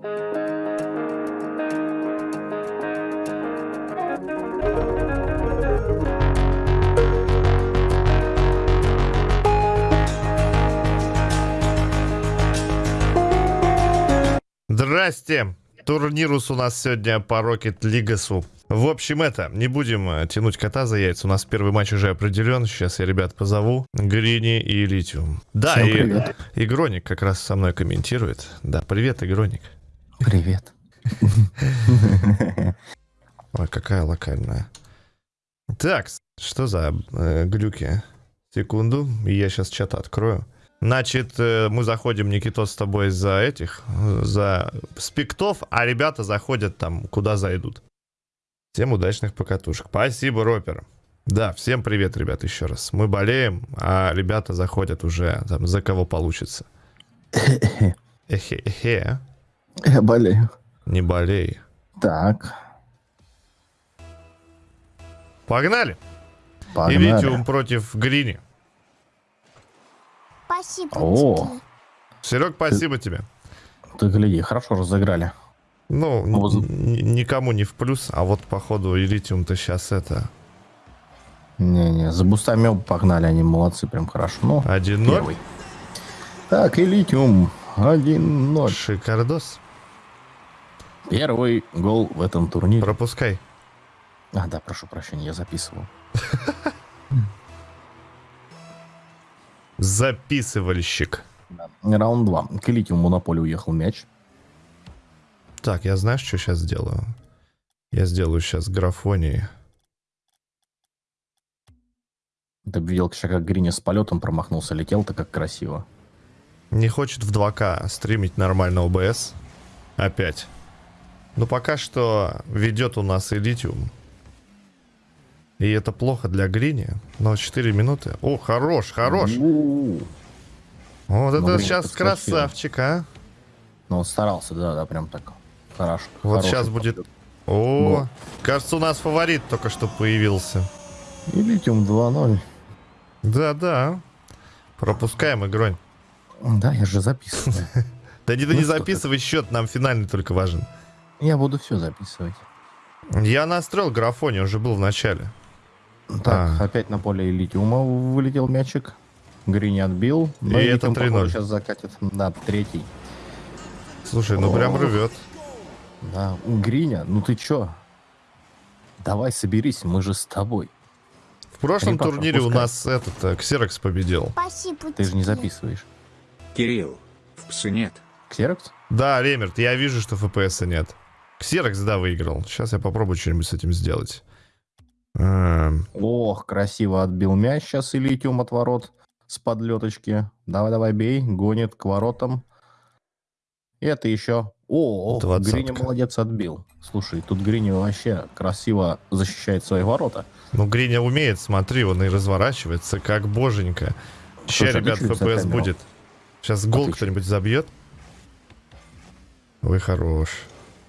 Здрасте! Турнирус у нас сегодня по Rocket League. В общем, это, не будем э, тянуть кота за яйца. У нас первый матч уже определен. Сейчас я ребят позову. Грини и Литиум. Да, Всем и привет. Игроник как раз со мной комментирует. Да, привет, Игроник. Привет. Ой, какая локальная. Так, что за э, глюки? Секунду, я сейчас чат открою. Значит, э, мы заходим, Никитос, с тобой за этих, за спектов, а ребята заходят там, куда зайдут. Всем удачных покатушек. Спасибо, Ропер. Да, всем привет, ребят, еще раз. Мы болеем, а ребята заходят уже, там, за кого получится. Эхе-эхе, Я болею. не болей. Так, Погнали! Погнали. Литиум против Грини. Спасибо О. тебе. Серег, спасибо тебе. Ты гляди, хорошо разыграли. Ну, н- никому не в плюс, а вот походу и Литиум-то сейчас это... Не-не, за бустами погнали, они молодцы, прям хорошо. Ну, 1-0. первый. Так, и литиум 1-0. Шикардос. Первый гол в этом турнире. Пропускай. А, да, прошу прощения, я записывал. Записывальщик. Раунд 2. К литиуму на поле уехал мяч. Так, я знаешь, что сейчас сделаю? Я сделаю сейчас графонии. Ты видел, как Гриня с полетом промахнулся, летел-то как красиво. Не хочет в 2К стримить нормально ОБС. Опять. Но пока что ведет у нас и Литиум. И это плохо для Грини. Но 4 минуты. О, хорош, хорош. У-у-у. Вот Ну, это сейчас подскочил. красавчик, а. Ну, он старался, да, да, прям так. Хорошо. Вот сейчас будет... О, Гол. кажется, у нас фаворит только что появился. И литиум 2-0. Да-да. Пропускаем игронь. Да, я же записываю. Да не, да Ну не что записывай счет, нам финальный только важен. Я буду все записывать. Я настроил графони, уже был в начале. Так, А. опять на поле литиума вылетел мячик. Грини отбил. И это 3:0. сейчас закатит. Да, третий. Слушай, ну прям рвет. Да, Гриня, ну ты чё? Давай соберись, мы же с тобой. В прошлом папа, турнире у пускай. нас этот э, Ксерокс победил. Спасибо Ты же не записываешь. Кирилл, в псы нет. Ксерокс? Да, Ремерт, я вижу, что ФПСа нет. Ксерокс, да, выиграл. Сейчас я попробую что-нибудь с этим сделать. Эм, Ох, красиво отбил мяч сейчас и литиум от ворот с подлеточки. Давай-давай, бей. Гонит к воротам. Это еще... О, Двадцатка. Гриня молодец отбил. Слушай, тут Гриня вообще красиво защищает свои ворота. Ну, Гриня умеет, смотри, он и разворачивается, как боженька. Ты ребят, ФПС будет. Сейчас гол кто-нибудь забьет. Вы хорош.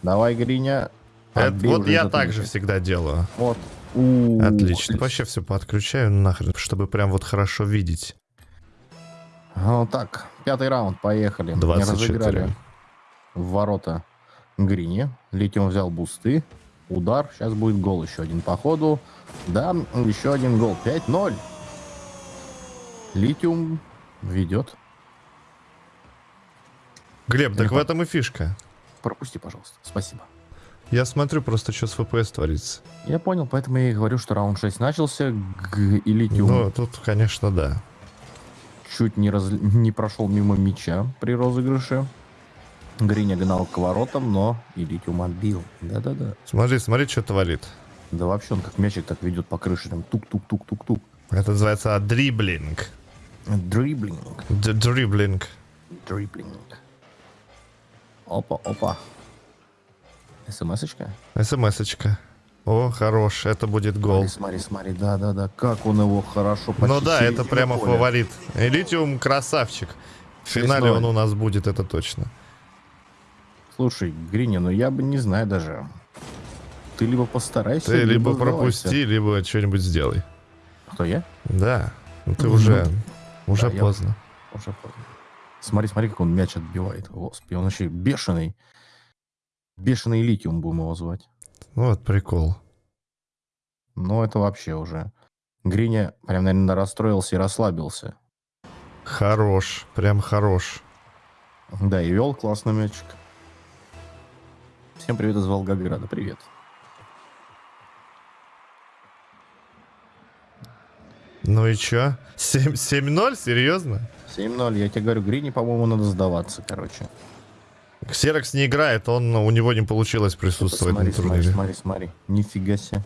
Давай, Гриня. Это вот я так же всегда делаю. Вот. У, Отлично. Вообще все подключаю нахрен, чтобы прям вот хорошо видеть. Ну так, пятый раунд, поехали. Не 24. разыграли в ворота Грини. Литиум взял бусты. Удар. Сейчас будет гол еще один по ходу. Да, еще один гол. 5-0. Литиум ведет. Глеб, так в этом и фишка. Пропусти, пожалуйста. Спасибо. Я смотрю просто, что с ФПС творится. Я понял, поэтому я и говорю, что раунд 6 начался. Г- и Литиум Ну, тут, конечно, да. чуть не, раз... не прошел мимо мяча при розыгрыше. Гриня гнал к воротам, но и Литиум отбил. Да-да-да. Смотри, смотри, что творит. Да вообще он как мячик так ведет по крыше, там тук-тук-тук-тук-тук. Это называется дриблинг. Дриблинг. Д- Дриблинг. Дриблинг. Опа, опа. СМС-очка? СМС-очка. О, хорош, это будет гол. Смотри, смотри, смотри, да-да-да, как он его хорошо почти Ну да, это прямо поля. фаворит. Элитиум красавчик. В финале 6-0. он у нас будет, это точно. Слушай, Гриня, ну я бы не знаю даже. Ты либо постарайся, Ты либо сдавайся. пропусти, либо что-нибудь сделай. Кто я? Да. Ну ты Ну, уже, уже Да, я- поздно. Уже поздно. Смотри, смотри, как он мяч отбивает. Господи, он вообще бешеный. Бешеный литиум будем его звать. Ну, вот прикол. Ну, это вообще уже. Гриня прям, наверное, расстроился и расслабился. Хорош, прям хорош. Да, и вел классный мячик. Всем привет из Волгограда. Привет. Ну и чё? 7 7-0? Серьезно? 7-0. Я тебе говорю, Грине, по-моему, надо сдаваться, короче. Ксерокс не играет, он, у него не получилось присутствовать смотри, на смотри, турнире. смотри, смотри. Нифига себе.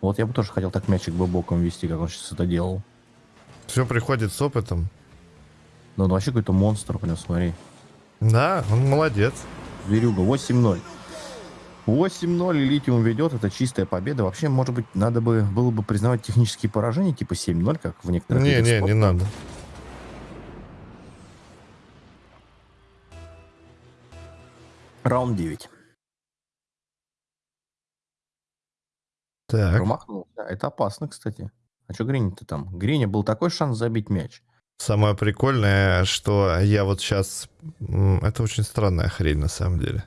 Вот я бы тоже хотел так мячик бы боком вести, как он сейчас это делал. Все приходит с опытом. Ну, он вообще какой-то монстр, прям, смотри. Да, он молодец. Зверюга, 8-0. 8-0 и Литиум ведет, это чистая победа. Вообще, может быть, надо бы было бы признавать технические поражения, типа 7-0, как в некоторых Не, не, не спорта. надо. Раунд 9. Так, Промахнулся. Это опасно, кстати. А что Гриня-то там? Гриня был такой шанс забить мяч. самое прикольное, что я вот сейчас... Это очень странная хрень на самом деле.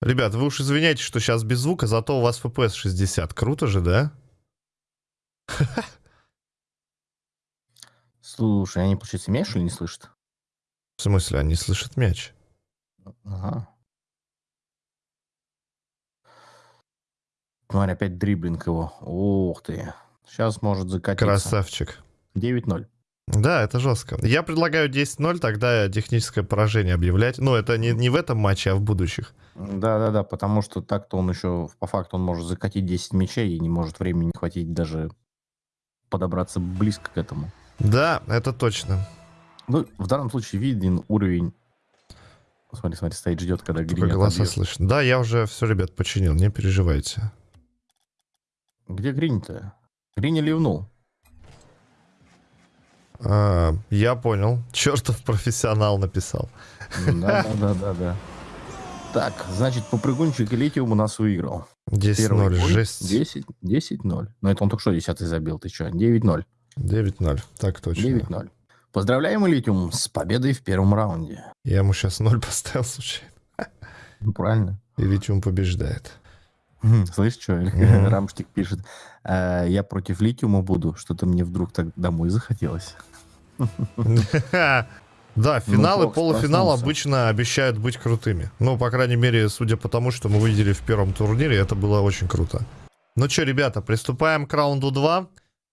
Ребят, вы уж извиняйте, что сейчас без звука, зато у вас FPS 60. Круто же, да? Слушай, они, получается, мяч или не слышат? В смысле, они слышат мяч. Ага. Смотри, опять дриблинг его. Ух ты. Сейчас может закатиться. Красавчик. 9-0. Да, это жестко. Я предлагаю 10-0, тогда техническое поражение объявлять. Ну, это не, не в этом матче, а в будущих. Да-да-да, потому что так-то он еще, по факту, он может закатить 10 мячей и не может времени хватить даже подобраться близко к этому. Да, это точно. Ну, в данном случае виден уровень... Смотри, смотри, стоит, ждет, когда Гриня голоса отобьет. слышно. Да, я уже все, ребят, починил, не переживайте. Где Гринь-то? Гриня ливнул. А, я понял. Чертов профессионал написал. Да-да-да-да. Так, значит, попрыгунчик Литиум у нас выиграл. 10-0, бой жесть. 10, 10-0. Но это он только что 10 забил, ты что? 9-0. 9-0, так точно. 9-0. Поздравляем Литиум с победой в первом раунде. Я ему сейчас 0 поставил случайно. Ну, правильно. И Литиум побеждает. Слышь, что? Рамштик пишет. «А, Я против Литиума буду. Что-то мне вдруг так домой захотелось. Да, финалы, Фокс полуфиналы проснулся. обычно обещают быть крутыми. Ну, по крайней мере, судя по тому, что мы видели в первом турнире, это было очень круто. Ну что, ребята, приступаем к раунду 2.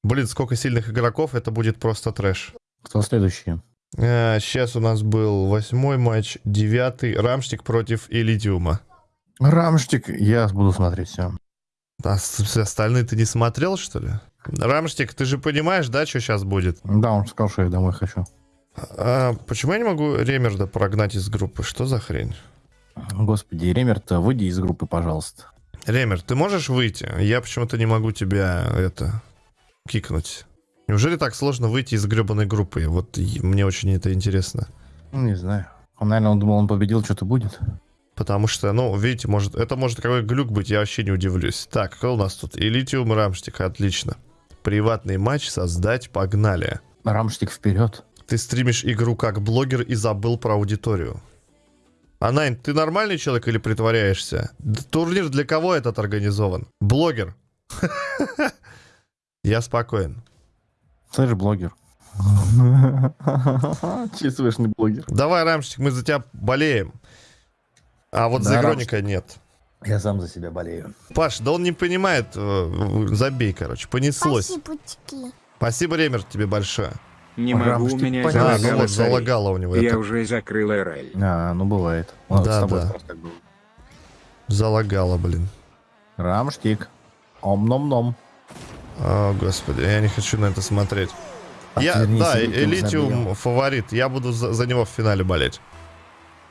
Блин, сколько сильных игроков, это будет просто трэш. Кто следующий? сейчас у нас был восьмой матч, девятый. Рамштик против Элитиума. Рамштик. Я буду смотреть все. А остальные ты не смотрел, что ли? Рамштик, ты же понимаешь, да, что сейчас будет? Да, он сказал, что я домой хочу. А, почему я не могу Ремерда прогнать из группы? Что за хрень? Господи, Ремерт, выйди из группы, пожалуйста. Ремер, ты можешь выйти? Я почему-то не могу тебя, это, кикнуть. Неужели так сложно выйти из гребаной группы? Вот мне очень это интересно. Ну, не знаю. Он, наверное, он думал, он победил, что-то будет. Потому что, ну, видите, может, это может какой глюк быть, я вообще не удивлюсь. Так, кто у нас тут? Элитиум Рамштик, отлично. Приватный матч создать, погнали. Рамштик вперед. Ты стримишь игру как блогер и забыл про аудиторию. Анайн, ты нормальный человек или притворяешься? Турнир для кого этот организован? Блогер. Я спокоен. Слышь, блогер. Чувствуешь, не блогер. Давай, Рамштик, мы за тебя болеем. А вот Да, за Гроника нет. Я сам за себя болею. Паш, да он не понимает. э, Забей, короче. Понеслось. Спасибо. Спасибо, Ремер, тебе большое. Не могу, у меня. А, ну залагало вот, залагало у него. Я это. уже закрыл РЛ. А, ну бывает. Ладно, Да, с тобой да. Залагало, блин. Рамштик. Ом-ном-ном. О, господи, я не хочу на это смотреть. Я, да, Элитиум Элитиум забил. фаворит. Я буду за, за него в финале болеть.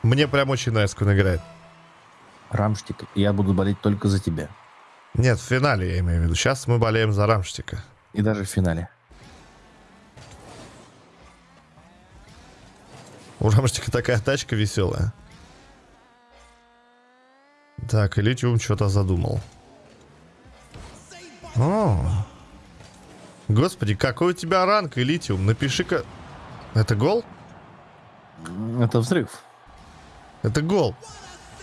Мне прям очень нравится, как он играет. Рамштик, я буду болеть только за тебя. Нет, в финале я имею в виду. Сейчас мы болеем за Рамштика. И даже в финале. У Рамштика такая тачка веселая. Так, Элитиум что-то задумал. О. Господи, какой у тебя ранг, Элитиум? Напиши-ка... Это гол? Это взрыв. Это гол.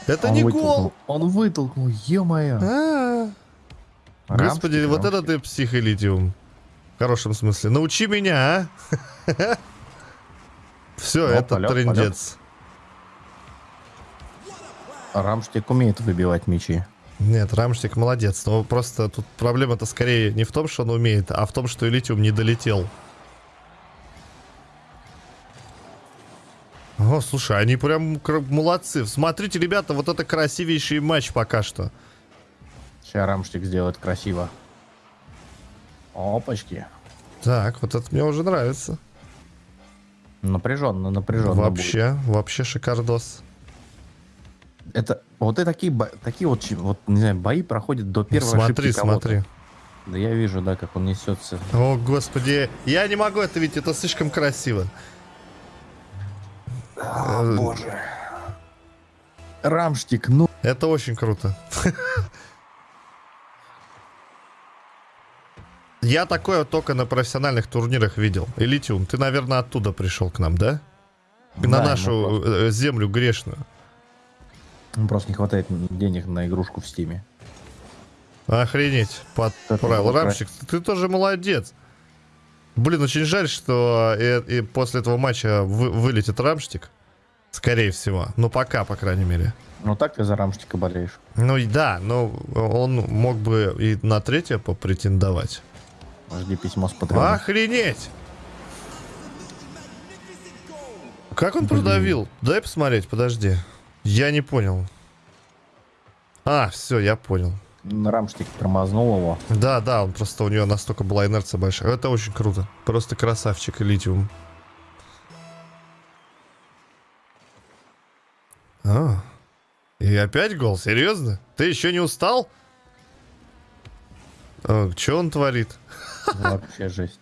Это Он не вытолкнул. гол. Он вытолкнул, ё-моё. А, Господи, Рамштик, вот это рамштик. ты психолитиум. В хорошем смысле. Научи меня, а? Все, Ну, это полет, трендец. Рамштик умеет выбивать мячи. Нет, Рамштик молодец. Но просто тут проблема-то скорее не в том, что он умеет, а в том, что Элитиум не долетел. О, слушай, они прям молодцы. Смотрите, ребята, вот это красивейший матч пока что. Сейчас Рамштик сделает красиво. Опачки. Так, вот это мне уже нравится. Напряженно, напряженно. вообще, вообще шикардос. будет. Это вот и такие, такие вот, вот, не знаю, бои проходят до первой смотри, ошибки кого-то. смотри. Да я вижу, да, как он несется. О, господи, я не могу это видеть, это слишком красиво. Э, боже. Рамштик, ну. Это очень круто. Я такое только на профессиональных турнирах видел. Элитиум, ты, наверное, оттуда пришел к нам, да? На нашу просто, э, землю грешную. Ему просто не хватает денег на игрушку в Steam е. Охренеть, подправил. Рамщик, ты тоже молодец. Блин, очень жаль, что э, и после этого матча вы- вылетит Рамштик. Скорее всего. Ну, пока, по крайней мере. Ну так ты за Рамштика болеешь. Ну, и да, но он мог бы и на третье попретендовать. Жди письмо с патроном. Охренеть! Как он продавил? Дай посмотреть, подожди. Я не понял. А, все, я понял. Рамштик тормознул его. Да, да, он просто у него настолько была инерция большая. Это очень круто. Просто красавчик, литиум. А, и опять гол, серьезно? Ты еще не устал? А, что он творит? Вообще жесть.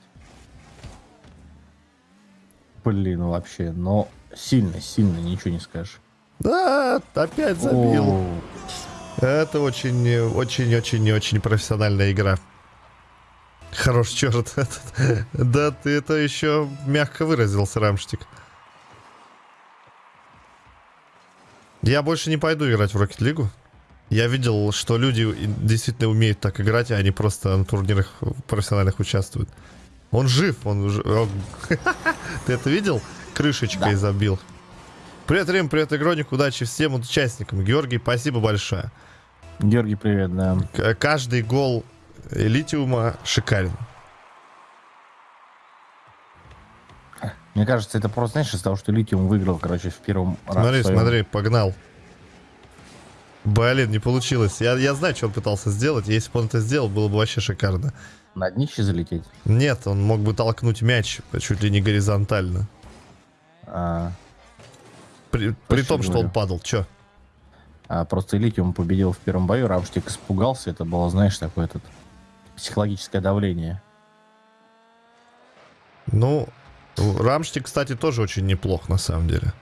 Блин, вообще, но сильно, сильно, ничего не скажешь. Да, опять забил. О, Это очень, очень, очень, очень профессиональная игра. Хорош черт. Да, ты это еще мягко выразился, Рамштик. Я больше не пойду играть в Rocket League. Я видел, что люди действительно умеют так играть, а они просто на турнирах профессиональных участвуют. Он жив, он уже... Ты это видел? Крышечкой Да. забил. Привет, Рим, привет, Игроник, удачи всем участникам. Георгий, спасибо большое. Георгий, привет, да. К- Каждый гол Литиума шикарен. Мне кажется, это просто, знаешь, из-за того, что Литиум выиграл, короче, в первом Смотри, своем- смотри, погнал. Блин, не получилось. Я, я знаю, что он пытался сделать. Если бы он это сделал, было бы вообще шикарно. На днище залететь. Нет, он мог бы толкнуть мяч чуть ли не горизонтально. А, При, при том, что он падал. Че? а просто Литиум победил в первом бою, Рамштик испугался. Это было, знаешь, такое этот психологическое давление. Ну, Рамштик, кстати, тоже очень неплох, на самом деле.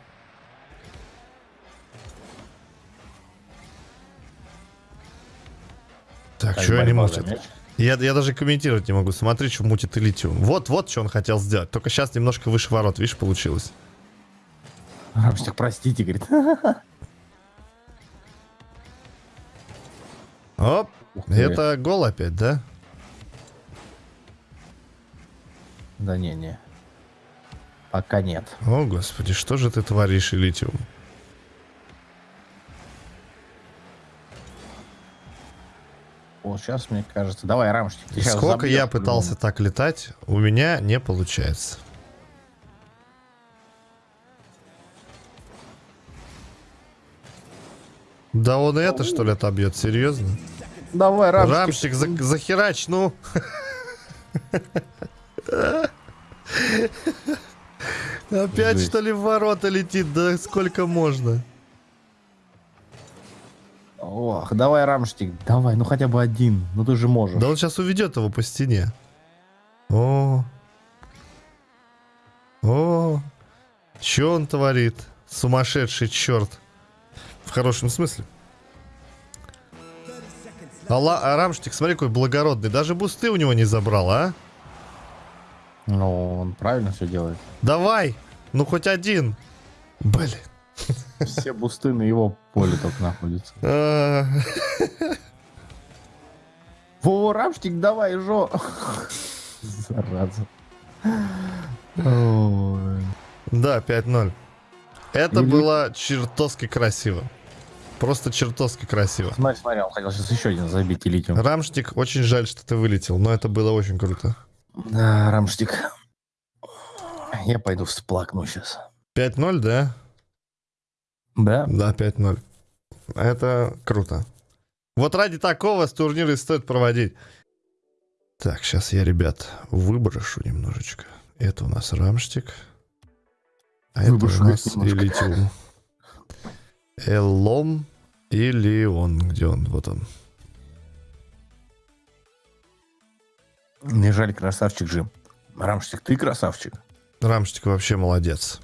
Так, Так, что они мутят? Я, я даже комментировать не могу. Смотри, что мутит Элитиум. Вот, вот, что он хотел сделать. Только сейчас немножко выше ворот, видишь, получилось. Рамштик, простите, говорит. Оп, это гол опять, да? Да не, не. Пока нет. О, господи, что же ты творишь, Элитиум? Вот сейчас, мне кажется. Давай, Рамштик. Сколько я пытался так летать, у меня не получается. Да он и это, что ли, отобьет, серьезно? Давай, Рамштик. Рамщик, за- захерач, ну. Опять, Жесть. что ли, в ворота летит? Да сколько можно? Ох, давай, Рамштик. Давай, ну хотя бы один. Ну ты же можешь. Да он сейчас уведет его по стене. О. О. Че он творит? Сумасшедший черт. В хорошем смысле. А, Ла- а Рамштик, смотри, какой благородный. Даже бусты у него не забрал, а? Ну, он правильно все делает. Давай! Ну хоть один. Блин. Все бусты на его поле только находятся. А, Во, Рамштик, давай, жо. Зараза. Да, 5-0. Это было чертовски красиво. Просто чертовски красиво. Смотри, смотри, он хотел сейчас еще один забить и литиум. Рамштик, очень жаль, что ты вылетел, но это было очень круто. Да, Рамштик. Я пойду всплакну сейчас. 5-0, да? Да? Да, 5-0. Это круто. Вот ради такого и стоит проводить. Так, сейчас я, ребят, выброшу немножечко. Это у нас Рамштик. А Выброшу это у нас. Элитиум. Эллом или он? Где он? Вот он. Мне жаль, красавчик же. Рамштик, ты красавчик. Рамштик вообще молодец.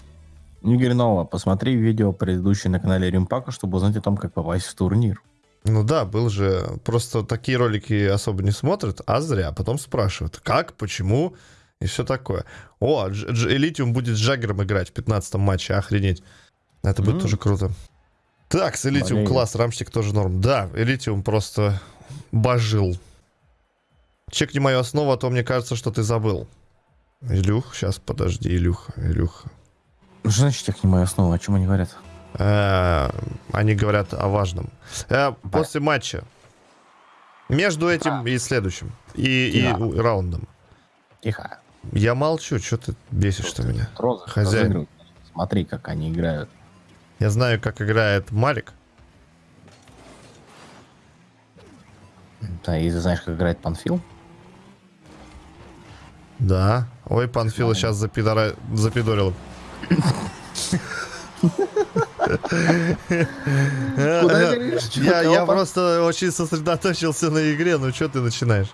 Игорь Нова, посмотри видео предыдущее на канале Римпака, чтобы узнать о том, как попасть в турнир. Ну да, был же. Просто такие ролики особо не смотрят, а зря. Потом спрашивают, как, почему и все такое. О, Дж- Элитиум будет с Джаггером играть в 15 матче, охренеть. Это будет М. тоже круто. Так, с Элитиум Болею. класс, Рамштик тоже норм. Да, Элитиум просто божил. Чекни мою основу, а то мне кажется, что ты забыл. Илюх, сейчас подожди, Илюха, Илюха. Что значит я к нему основа? О чем они говорят? Э, Они говорят о важном. Э, После матча. Между этим и следующим. И, раундом. Тихо. Я молчу, что ты бесишь-то меня. Хозяин. Смотри, как они играют. Я знаю, как играет Марик. Да, и ты знаешь, как играет Панфил? Да. Ой, Панфила сейчас запидора... запидорил. Я, просто очень сосредоточился на игре, ну что ты начинаешь?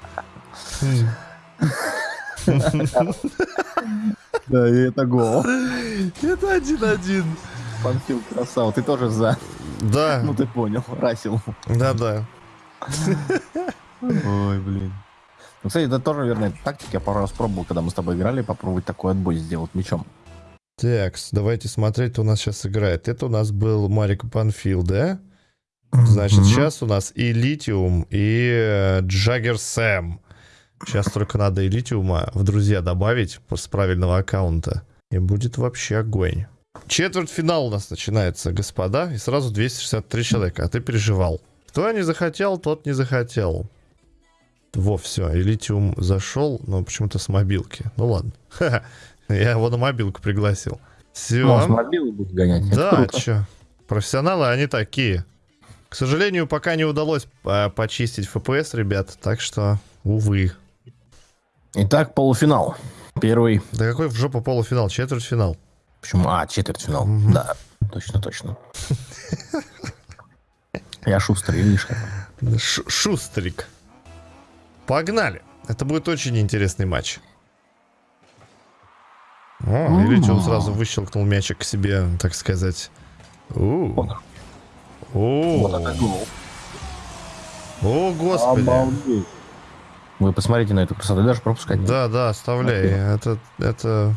Да, и это гол. Это один-один. Панфил красава. Ты тоже за. Да, Ну ты понял, Расил. да-да. Ой, блин. Ну, кстати, это тоже верная тактика. Я пару раз пробовал, когда мы с тобой играли, попробовать такой отбой сделать мячом. Так, давайте смотреть, кто у нас сейчас играет. Это у нас был Марик Панфил, да? Значит, Мгм. сейчас у нас и Литиум, и э, Джаггер Сэм. Сейчас только надо и Литиума в друзья добавить с правильного аккаунта. И будет вообще огонь. Четвертьфинал у нас начинается, господа, и сразу 263 человека, а ты переживал. Кто не захотел, тот не захотел. Во, все, и Литиум зашел, но почему-то с мобилки. Ну ладно. Я его на мобилку пригласил. Все. Может, мобилы будут гонять. Да, чё. Профессионалы, они такие. К сожалению, пока не удалось э, почистить FPS, ребят, так что, увы. Итак, полуфинал. Первый. Да какой в жопу полуфинал, четвертьфинал. Почему? А, четвертьфинал. Мгм. Да, точно, точно. Я шустрый, видишь как. Ш- шустрик. Погнали. Это будет очень интересный матч. О, видите, он сразу выщелкнул мячик к себе, так сказать. О. О, господи. Вы посмотрите на эту красоту, даже пропускать. Да, да, оставляй. Это, это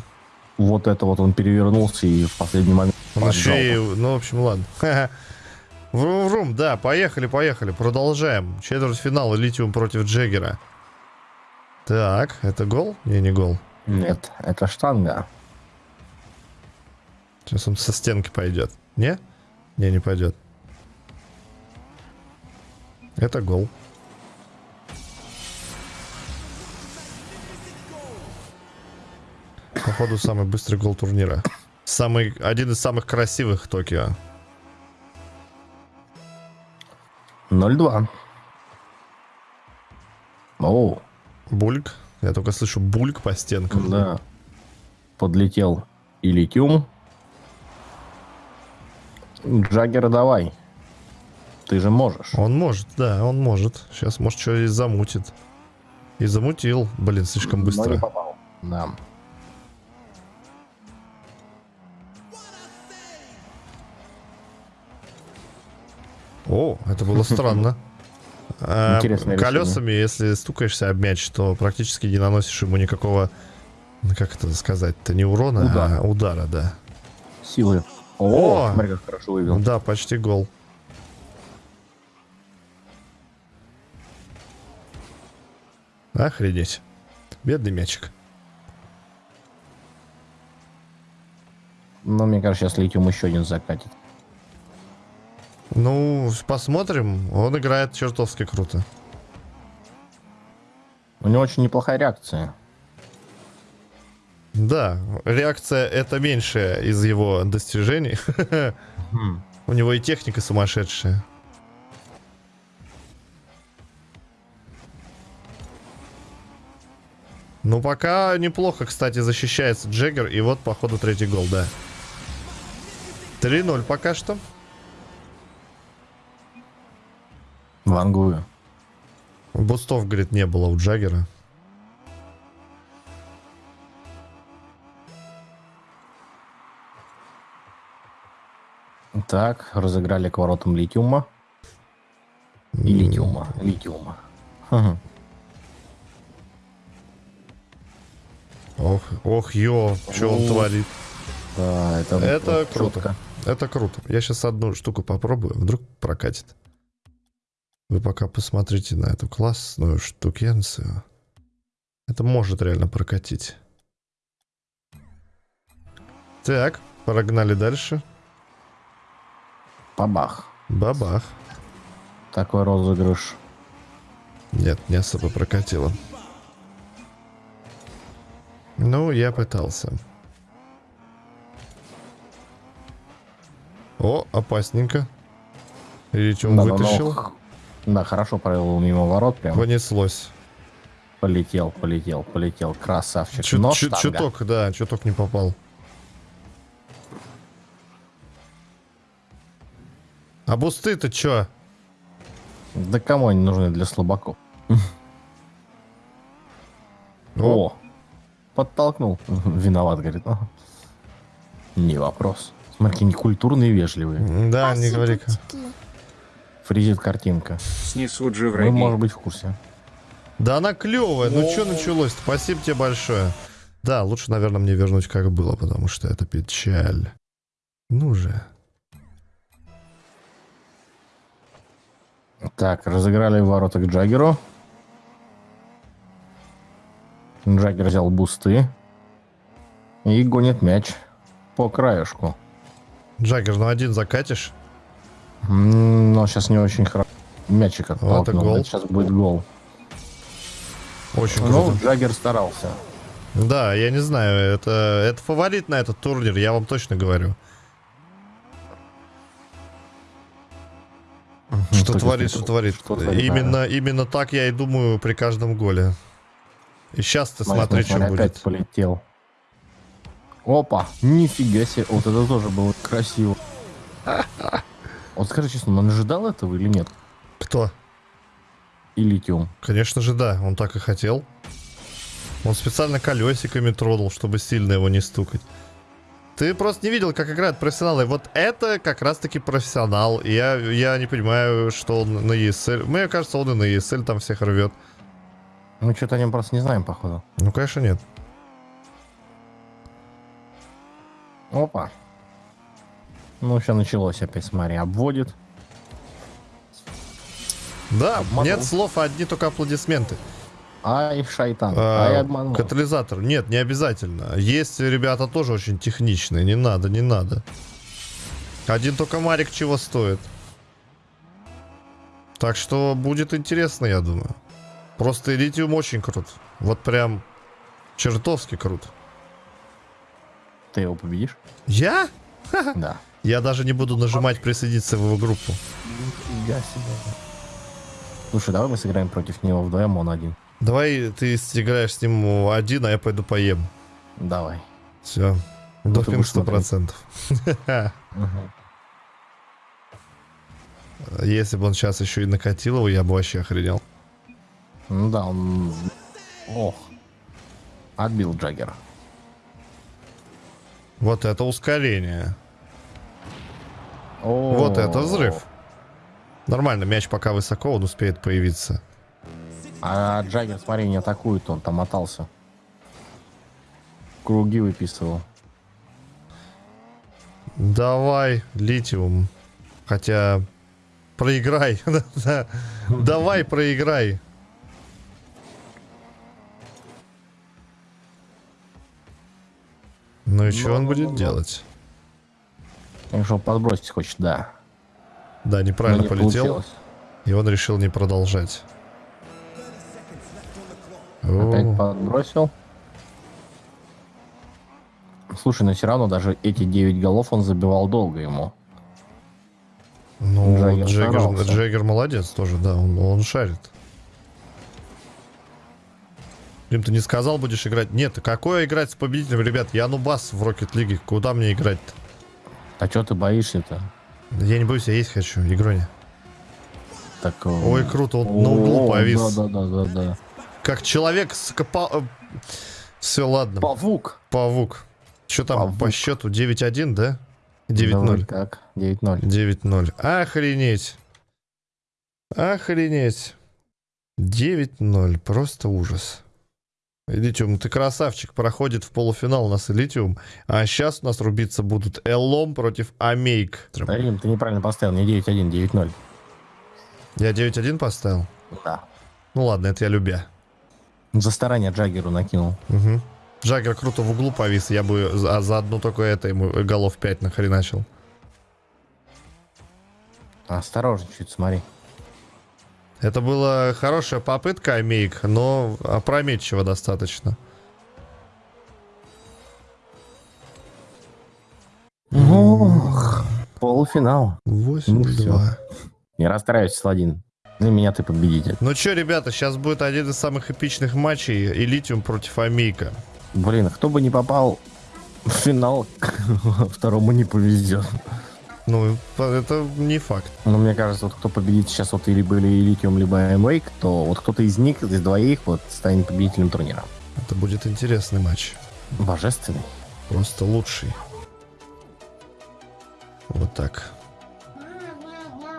Вот это вот он перевернулся и в последний момент. Еще и... Ну, в общем, ладно. Врум-врум, да, поехали, поехали. Продолжаем. Четвертьфинал Литиум против Джеггера. Так, это гол? Не, не гол. Нет, это штанга. Сейчас он со стенки пойдет. Не? Не, не пойдет. Это гол. Походу, самый быстрый гол турнира. Самый, один из самых красивых Токио. 0-2. Оу, Бульк. Я только слышу бульк по стенкам. да. Подлетел и литиум. Джаггер, давай. Ты же можешь. Он может, да, он может. Сейчас, может, что и замутит. И замутил. Блин, слишком Но не быстро. попал. Да. О, это было странно. Интересное Колесами, если стукаешься об мяч, то практически не наносишь ему никакого, ну, как это сказать-то, не урона, Удара. а удара, да. Силы О, О! смотри, как хорошо вывел. Да, почти гол. Охренеть. Бедный мячик. Но мне кажется, сейчас Литиум еще один закатит. Ну, посмотрим. Он играет чертовски круто. У него очень неплохая реакция. Да, реакция это меньшее из его достижений. У него и техника сумасшедшая. Ну, пока неплохо, кстати, защищается Джеггер. И вот, походу, третий гол, да. 3-0 пока что. Вангую. Бустов, говорит, не было у Джаггера. Так, разыграли к воротам Литиума. И Литиума. Литиума. Ох, ох, ё, что он творит. Да, это, Это круто. чётко. Это круто. Я сейчас одну штуку попробую, вдруг прокатит. Вы пока посмотрите на эту классную штукенцию. Это может реально прокатить. Так, погнали дальше. Бабах. Бабах. Такой розыгрыш. Нет, не особо прокатило. Ну, я пытался. О, опасненько. Ритиум Да, да, вытащил. но- Да, хорошо провел мимо ворот, прям Понеслось. полетел, полетел, полетел. Красавчик. Чуть- Но чуток, да, чуток не попал. А бусты-то чё? Да кому они нужны для слабаков? О, О, подтолкнул. Виноват, говорит. Не вопрос. Смотри, некультурные и вежливые. Да, не говори-ка. Фризит картинка. Снесут же Вы, враги. может быть, в курсе. Да она клевая, ну что началось? Спасибо тебе большое. Да, лучше, наверное, мне вернуть как было, потому что это печаль. Ну же. Так, разыграли ворота к Джаггеру. Джаггер взял бусты. И гонит мяч по краешку. Джаггер, ну один закатишь? Но сейчас не очень хорошо. Мячик это оттолкнул. гол. Сейчас будет гол. Очень Ну, круто. Джаггер старался. Да, я не знаю, это, это фаворит на этот турнир, я вам точно говорю. Что творит, что творит. Что творит, Именно, именно так я и думаю при каждом голе. И сейчас ты Смотри, что опять будет. полетел. Опа, нифига себе. Вот это тоже было красиво. Вот скажи честно, он ожидал этого или нет? Кто? И литиум. Конечно же, да, он так и хотел. Он специально колесиками тронул, чтобы сильно его не стукать. Ты просто не видел, как играют профессионалы. Вот это как раз-таки профессионал. Я, я не понимаю, что он на ESL. Мне кажется, он и на ESL там всех рвет. Мы что-то о нем просто не знаем, походу. Ну, конечно, нет. Опа. Ну, все началось опять, смотри, обводит. Да, Обманул. нет слов, а одни только аплодисменты. Ай, шайтан. А, Ай, обманул. Катализатор. Нет, не обязательно. Есть ребята тоже очень техничные. Не надо, не надо. Один только Марик чего стоит. Так что будет интересно, я думаю. Просто Литиум очень крут. Вот прям чертовски крут. Ты его победишь? Я? Да. Я даже не буду нажимать присоединиться в его группу. Нифига себе. Слушай, давай мы сыграем против него вдвоем, он один. Давай ты играешь с ним один, а я пойду поем. Давай. Все. Ну, Допинг сто процентов. Если бы он сейчас еще и накатил его, я бы вообще охренел. Ну да, он... Ох. Отбил Джаггер. Вот это ускорение. О, Вот это взрыв. Нормально, мяч пока высоко, он успеет появиться. А Джаггер, смотри, не атакует, он там мотался. Круги выписывал. Давай, литиум. Хотя, проиграй. Да. Давай, проиграй. Ну и что он будет делать? Конечно, он подбросить хочет, да. Да, Но неправильно не полетел. получилось. И он решил не продолжать. Опять О, подбросил. Слушай, но все равно даже эти 9 голов он забивал долго ему. ну, Джаггер Джаггер. Джаггер молодец тоже, да, он, он шарит. Дим, ты не сказал, будешь играть? Нет, какое играть с победителем, ребят? Я нубас в Рокет Лиге. Куда мне играть-то? А что ты боишься-то? Я не боюсь, я есть хочу, игроня. Так, э, Ой, круто, он на углу о, повис. Да, да, да, да, да. Как человек с копа... Все, ладно. Павук. Павук. Что там Павук. по счету? 9-1, да? Давай 9-0. как? 9-0. 9-0. Охренеть. Охренеть. 9-0. Просто ужас. Литиум, ты красавчик. Проходит в полуфинал у нас и Литиум. А сейчас у нас рубиться будут Эллом против Амейк. Рим, ты неправильно поставил, не 9-1, 9-0. Я 9-1 поставил? Да. Ну ладно, это я любя. За старание Джаггеру накинул. Угу. Джаггер круто в углу повис. Я бы за, за одну только это ему голов 5 нахреначил. Осторожно чуть, смотри. Это была хорошая попытка Амейк, но опрометчиво достаточно. Ох, полуфинал. 8-2. Не расстраивайся, Сладин. Для меня ты победитель. Ну чё, ребята, сейчас будет один из самых эпичных матчей. Элитиум против Амейка. Блин, кто бы не попал в финал, второму не повезет. Ну, это не факт. Но мне кажется, вот кто победит сейчас вот или были Литиум, либо Amwake, то вот кто-то из них, из двоих, вот станет победителем турнира. Это будет интересный матч. Божественный. Просто лучший. Вот так.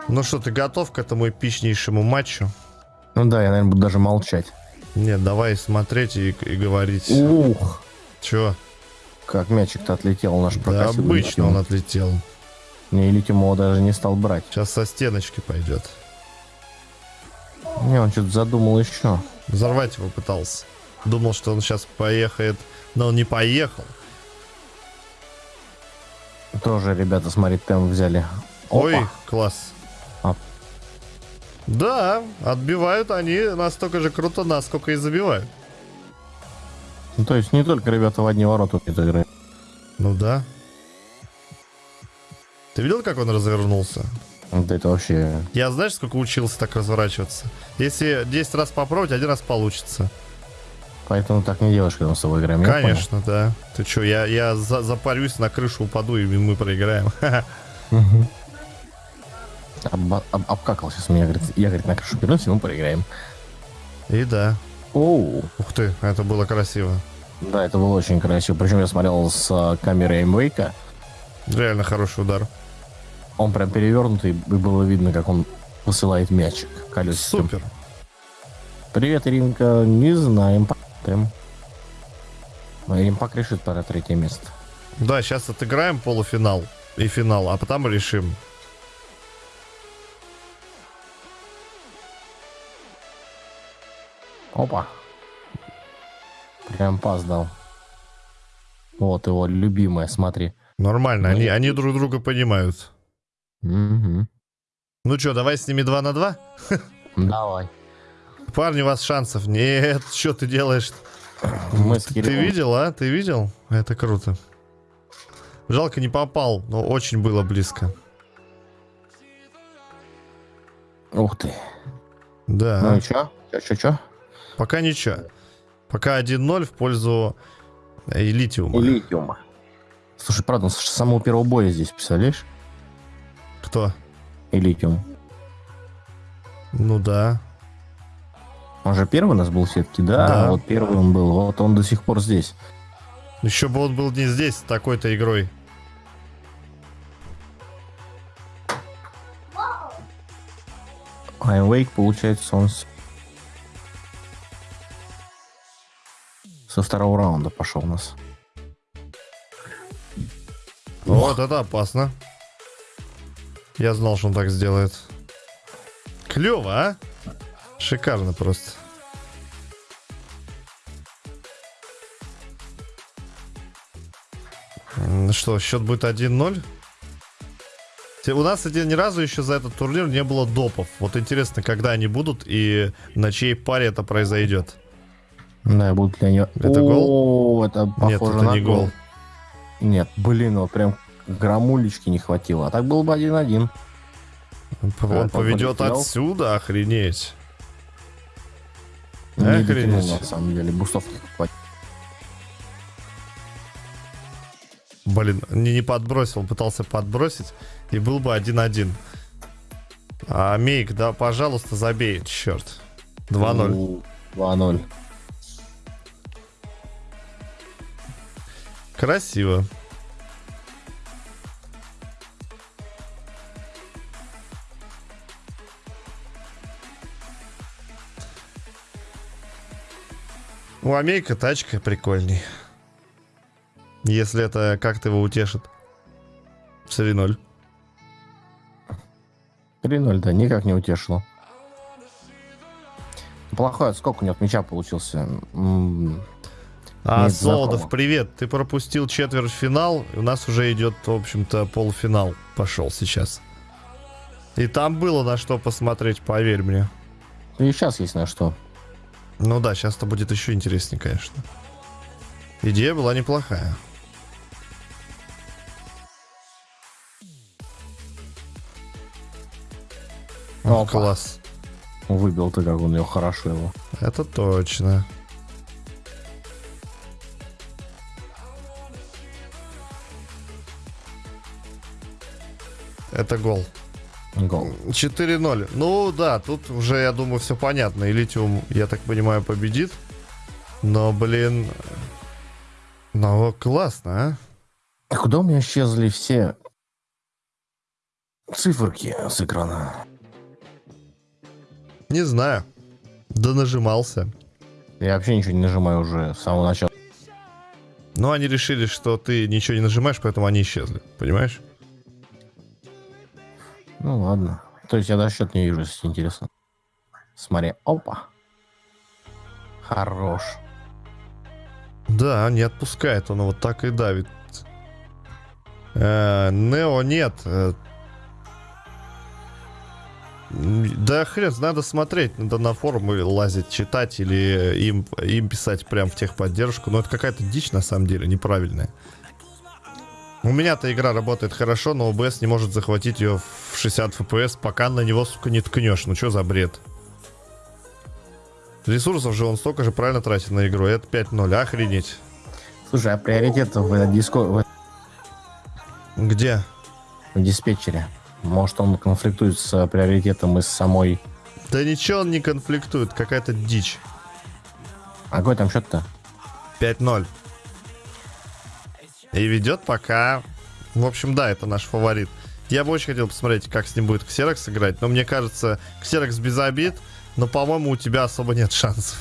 Ну что, ты готов к этому эпичнейшему матчу? Ну да, я, наверное, буду даже молчать. Нет, давай смотреть и, и говорить. Ух, Чё? как мячик-то отлетел наш Да обычно он отлетел. Не, Литиум его даже не стал брать. Сейчас со стеночки пойдет. Не, он что-то задумал еще. Взорвать его пытался. Думал, что он сейчас поехает, но он не поехал. Тоже ребята, смотри, темп взяли. Ой, Опа. класс. А. Да, отбивают они настолько же круто, насколько и забивают. Ну, то есть не только ребята в одни ворота умеют играть. Ну да. Ты видел, как он развернулся? Вот это вообще... Я знаешь, сколько учился так разворачиваться? Если 10 раз попробовать, один раз получится. Поэтому так не делаешь, когда мы с тобой играем. Конечно, да. Ты что, я, я за- запарюсь, на крышу упаду, и мы проиграем. Мгм. Обба- об- обкакал сейчас меня, говорит, я, говорит, на крышу вернусь, и мы проиграем. И да. Оу. Ух ты, это было красиво. Да, это было очень красиво. Причем я смотрел с а, камеры Эймвейка. Реально хороший удар. Он прям перевернутый, и было видно, как он посылает мячик колесиком. Супер. Привет, Иринка. Не знаем, посмотрим. Но Римпак решит пора третье место. Да, сейчас отыграем полуфинал и финал, а потом решим. Опа. Прям пас дал. Вот его любимая, смотри. Нормально, Ну, они, они друг друга понимают. Мгм. Ну что, давай с ними 2 на 2? Давай. Парни, у вас шансов нет. Что ты делаешь? Мы с Ты видел, а? Ты видел? Это круто. Жалко не попал, но очень было близко. Ух ты. Да. Ну и? Чё, чё, чё? Пока ничего. Пока 1-0 в пользу э, Литиума. И литиума. Слушай, правда, он с самого первого боя здесь, представляешь? Кто? И литиум. Ну да. Он же первый у нас был все-таки, да? Да. Вот первый он был. Вот он до сих пор здесь. Еще бы он был не здесь с такой-то игрой. А Wake, получается, он с... со второго раунда пошел у нас. Вот это опасно. Я знал, что он так сделает. Клево, а? Шикарно просто. М, Что, счет будет 1-0? Те- У нас, ни разу еще за этот турнир не было допов. Вот интересно, когда они будут и на чьей паре это произойдет. Да, будут ли они... Это О, это похоже Нет, это на не гол. Нет, блин, вот прям грамулечки не хватило. А так было бы 1-1. Он А, поведет полетел. отсюда, охренеть. Не Охренеть. дотянул, на самом деле. Бустов не хватило. Блин, не, не подбросил, пытался подбросить, и был бы 1-1. А Мейк, да, пожалуйста, забей, черт. 2-0. У, 2-0. Красиво. У Амейка тачка прикольней. Если это как-то его утешит. 3-0. 3-0, да, никак не утешило. Плохой отскок у него от мяча получился. А, Нет, Солодов, знакомо. привет. Ты пропустил четвертьфинал. У нас уже идет, в общем-то, полуфинал. Пошел сейчас. И там было на что посмотреть, поверь мне. И сейчас есть на что. Ну да, сейчас-то будет еще интереснее, конечно. Идея была неплохая. О, класс. Выбил ты, как он ее хорошо его. Это точно. Это гол. Гол. 4-0. Ну да, тут уже, я думаю, все понятно. И Литиум, я так понимаю, победит. Но, блин... Ну, классно, а? А Куда у меня исчезли все циферки с экрана? Не знаю. Да нажимался. Я вообще ничего не нажимаю уже с самого начала. Но они решили, что ты ничего не нажимаешь, поэтому они исчезли. Понимаешь? Ну ладно. То есть я даже счет не вижу, если интересно. Смотри. Опа. Хорош. Да, не отпускает, он вот так и давит. Э, Нео нет. Э, Да хрен, надо смотреть, надо на форумы лазить, читать или им, им писать прям в техподдержку. Но это какая-то дичь на самом деле, неправильная. У меня-то игра работает хорошо, но OBS не может захватить ее в 60 FPS, пока на него, сука, не ткнешь. Ну что за бред? Ресурсов же он столько же правильно тратит на игру. Это 5-0, охренеть. Слушай, а приоритет в, диско... Где? в диспетчере? Может, он конфликтует с приоритетом из самой... Да ничего он не конфликтует, какая-то дичь. А какой там счет-то? 5-0. И ведет пока... В общем, да, это наш фаворит. Я бы очень хотел посмотреть, как с ним будет Ксерокс играть, но мне кажется, Ксерокс без обид, но, по-моему, у тебя особо нет шансов.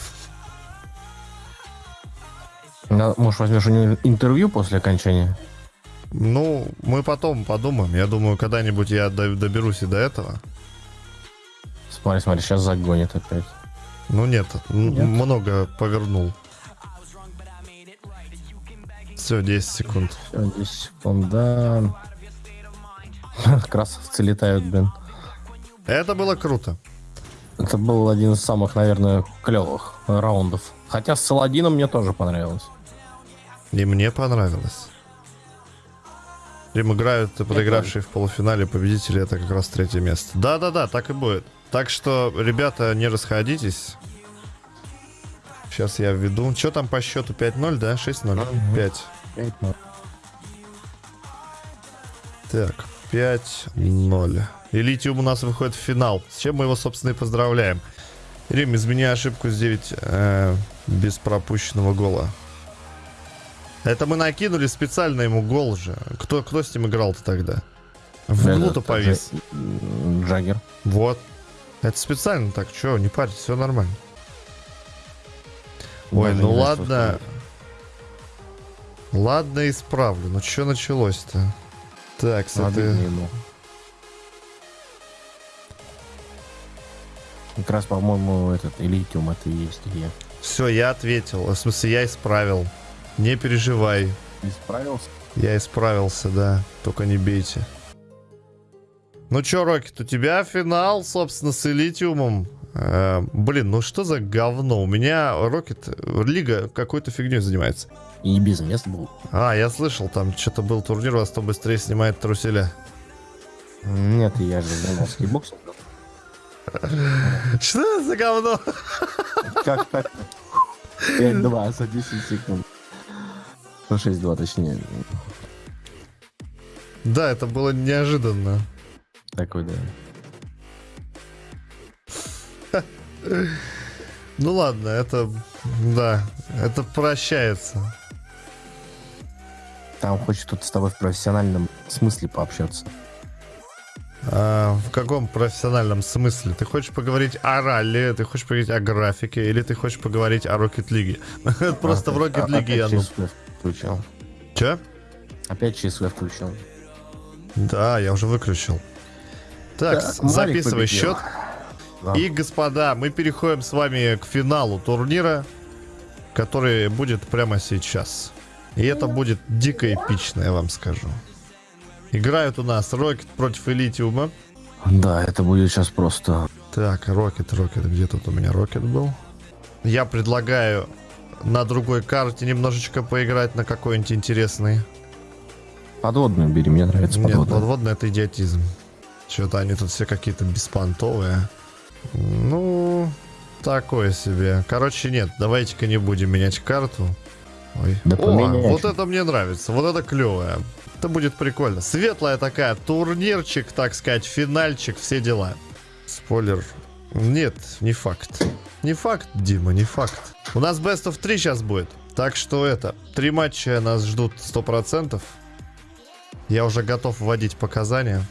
На- Может, возьмешь у него интервью после окончания? Ну, мы потом подумаем. Я думаю, когда-нибудь я до- доберусь и до этого. Смотри, смотри, сейчас загонит опять. Ну нет, Нет. много повернул. Все, 10 секунд. Все, 10 секунд, да. Красавцы летают, блин. Это было круто. Это был один из самых, наверное, клевых раундов. Хотя с Саладином мне тоже понравилось. И мне понравилось. Им играют подыгравшие в полуфинале победители, это как раз третье место. Да-да-да, так и будет. Так что, ребята, не расходитесь. Сейчас я введу. Что там по счету? 5-0, да? 6-0? Мгм. 5. 5-0. Так, 5-0. И Литиум у нас выходит в финал. С чем мы его, собственно, и поздравляем. Рим, измени ошибку с 9 э, без пропущенного гола. Это мы накинули специально ему гол же. Кто, кто с ним играл-то тогда? В углу-то повис. Джаггер. Вот. Это специально так. Че, не парьтесь, все нормально. Ой, Даже ну ладно. Ладно, исправлю. Ну что началось-то? Так, ему. Как раз, по-моему, этот Элитиум это и есть где. Все, я ответил. В смысле, я исправил. Не переживай. Исправился? Я исправился, да. Только не бейте. Ну чё, Рокет, у тебя финал, собственно, с Элитиумом. Э, блин, ну что за говно? У меня Рокет, Лига какой-то фигней занимается. И без мест был. А, я слышал, там что-то был турнир, вас то быстрее снимает труселя. Нет, я же занимался боксом. Что за говно? Как так? 5-2 за 10 секунд. Ну, 6-2, точнее. Да, это было неожиданно. Такой, да. Ну ладно, это... Да, это прощается. Там хочет тут с тобой в профессиональном смысле пообщаться. А, в каком профессиональном смысле? Ты хочешь поговорить о ралли, ты хочешь поговорить о графике, или ты хочешь поговорить о Rocket League? Просто в Rocket А- League я... Ну... Включил. Че? Опять ЧСВ включил. Да, я уже выключил. Так, записывай счет. Да. И, господа, мы переходим с вами к финалу турнира, который будет прямо сейчас. И это будет дико эпично, я вам скажу. Играют у нас Рокет против Элитиума. Да, это будет сейчас просто... Так, Рокет, Рокет, где тут у меня Рокет был? Я предлагаю на другой карте немножечко поиграть на какой-нибудь интересный. Подводную бери, мне нравится Нет, подводная. подводный это идиотизм. Что-то они тут все какие-то беспонтовые. Ну, такое себе. Короче, нет, давайте-ка не будем менять карту. Ой. Да О, вот это мне нравится, вот это клевое. Это будет прикольно. Светлая такая, турнирчик, так сказать, финальчик, все дела. Спойлер. Нет, не факт. Не факт, Дима, не факт. У нас Best of 3 сейчас будет. Так что это, три матча нас ждут 100%. Я уже готов вводить показания.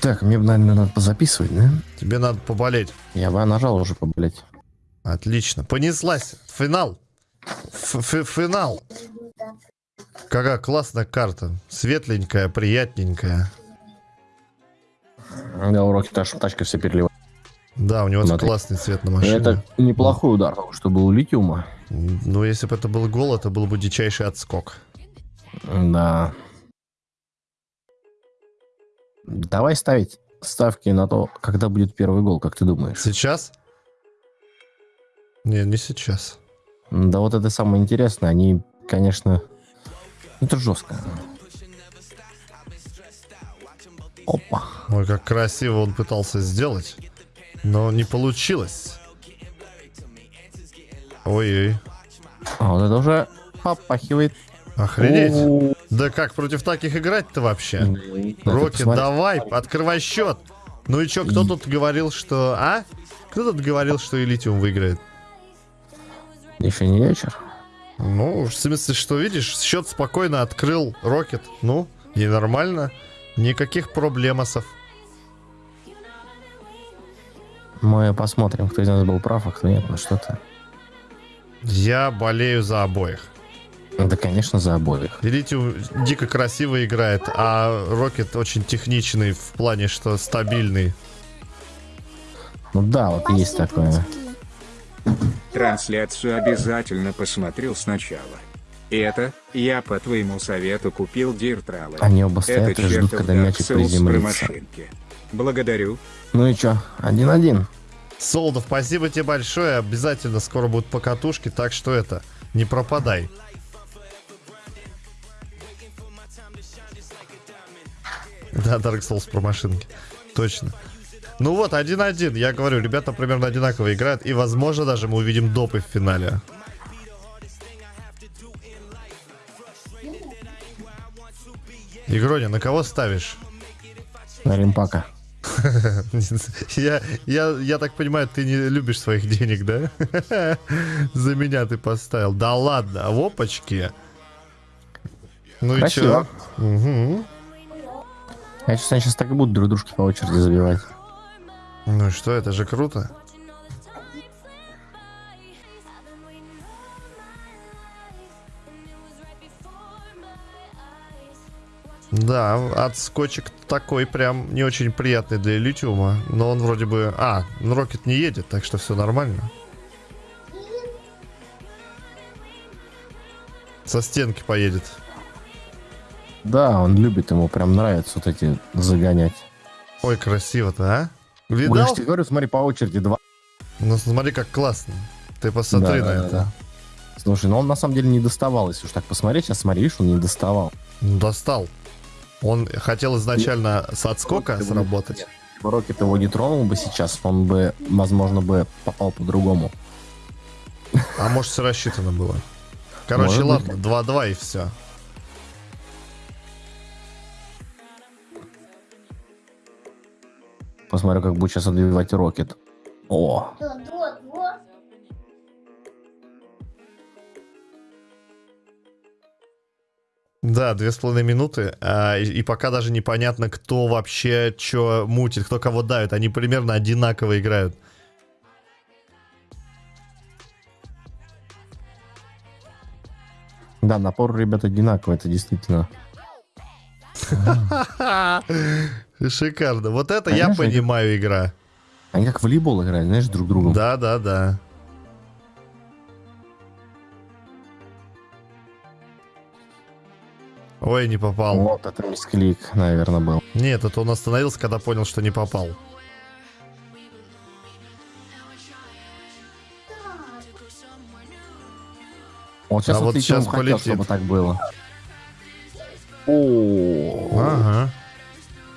Так, мне, наверное, надо позаписывать, да? Тебе надо поболеть. Я бы нажал уже поболеть. Отлично. Понеслась. Финал. Ф- ф- Финал. Какая классная карта. Светленькая, приятненькая. Да, уроки та тачка все переливает. Да, у него Смотри. классный цвет на машине. Это неплохой удар, потому что был литиума. Ну, если бы это был гол, это был бы дичайший отскок. Да. Давай ставить ставки на то, когда будет первый гол, как ты думаешь? Сейчас? Не, не сейчас. Да вот это самое интересное, они, конечно, это жестко. Опа. Ой, как красиво он пытался сделать. Но не получилось. Ой-ой. А вот это уже попахивает. Охренеть. О, Да как против таких играть-то вообще? ты Рокет, давай, открывай счет. Ну и чё, кто И- тут говорил, что... А? Кто тут говорил, что Элитиум выиграет? Еще не вечер. Ну, в смысле, что видишь, счет спокойно открыл Рокет. Ну, и нормально. Никаких проблемосов. Мы посмотрим, кто из нас был прав, а кто нет. Ну что ты. Я болею за обоих. Да, конечно, за обоих. Элитиум дико красиво играет, а Рокет очень техничный в плане, что стабильный. Ну да, вот есть такое. Трансляцию обязательно посмотрел сначала. Это, я по твоему совету купил Диртралы. Они оба Это стоят и ждут, когда мячик приземлится. Благодарю. Ну и чё, один-один. Солдов, спасибо тебе большое. Обязательно скоро будут покатушки, так что это, не пропадай. Да, Dark Souls про машинки. Точно. Ну вот, 1-1. Я говорю, ребята примерно одинаково играют. И, возможно, даже мы увидим допы в финале. Игроня, на кого ставишь? На Римпака. Я, я, я так понимаю, ты не любишь своих денег, да? За меня ты поставил. Да ладно, в опачке. Ну и Красиво. чё? Мгм. Я сейчас, они сейчас так и будут друг дружки по очереди забивать. Ну что, это же круто. Да, отскочек такой прям не очень приятный для литиума. Но он вроде бы... А, ну Рокет не едет, так что все нормально. Со стенки поедет. Да, он любит, ему прям нравится вот эти загонять. Ой, красиво-то, а? Я Видал? же тебе говорю, смотри, по очереди два. Ну смотри, как классно. Ты посмотри Да, на да, это. да. Слушай, ну он на самом деле не доставал, если уж так посмотреть. Сейчас смотри, видишь, он не доставал. Ну, Достал. Он хотел изначально с отскока Рокет его- сработать. Бы Рокет его не тронул бы сейчас, он бы, возможно, бы попал по-другому. А может, все рассчитано было. Короче, Может ладно, 2-2 и все. Посмотрю, как будет сейчас отбивать Рокет. О, Да, две с половиной минуты. а, и, и пока даже непонятно, кто вообще что мутит, кто кого давит. Они примерно одинаково играют. да, напор ребят одинаковый, это действительно. Шикарно. Вот это я Конечно, понимаю игра. Они как в волейбол играют, знаешь, друг другу. Да, да, да. Ой, не попал. Вот это мисклик, наверное, был. Нет, это он остановился, когда понял, что не попал. Вот сейчас А вот щас хотел, полетит. чтобы так было. О, Ага.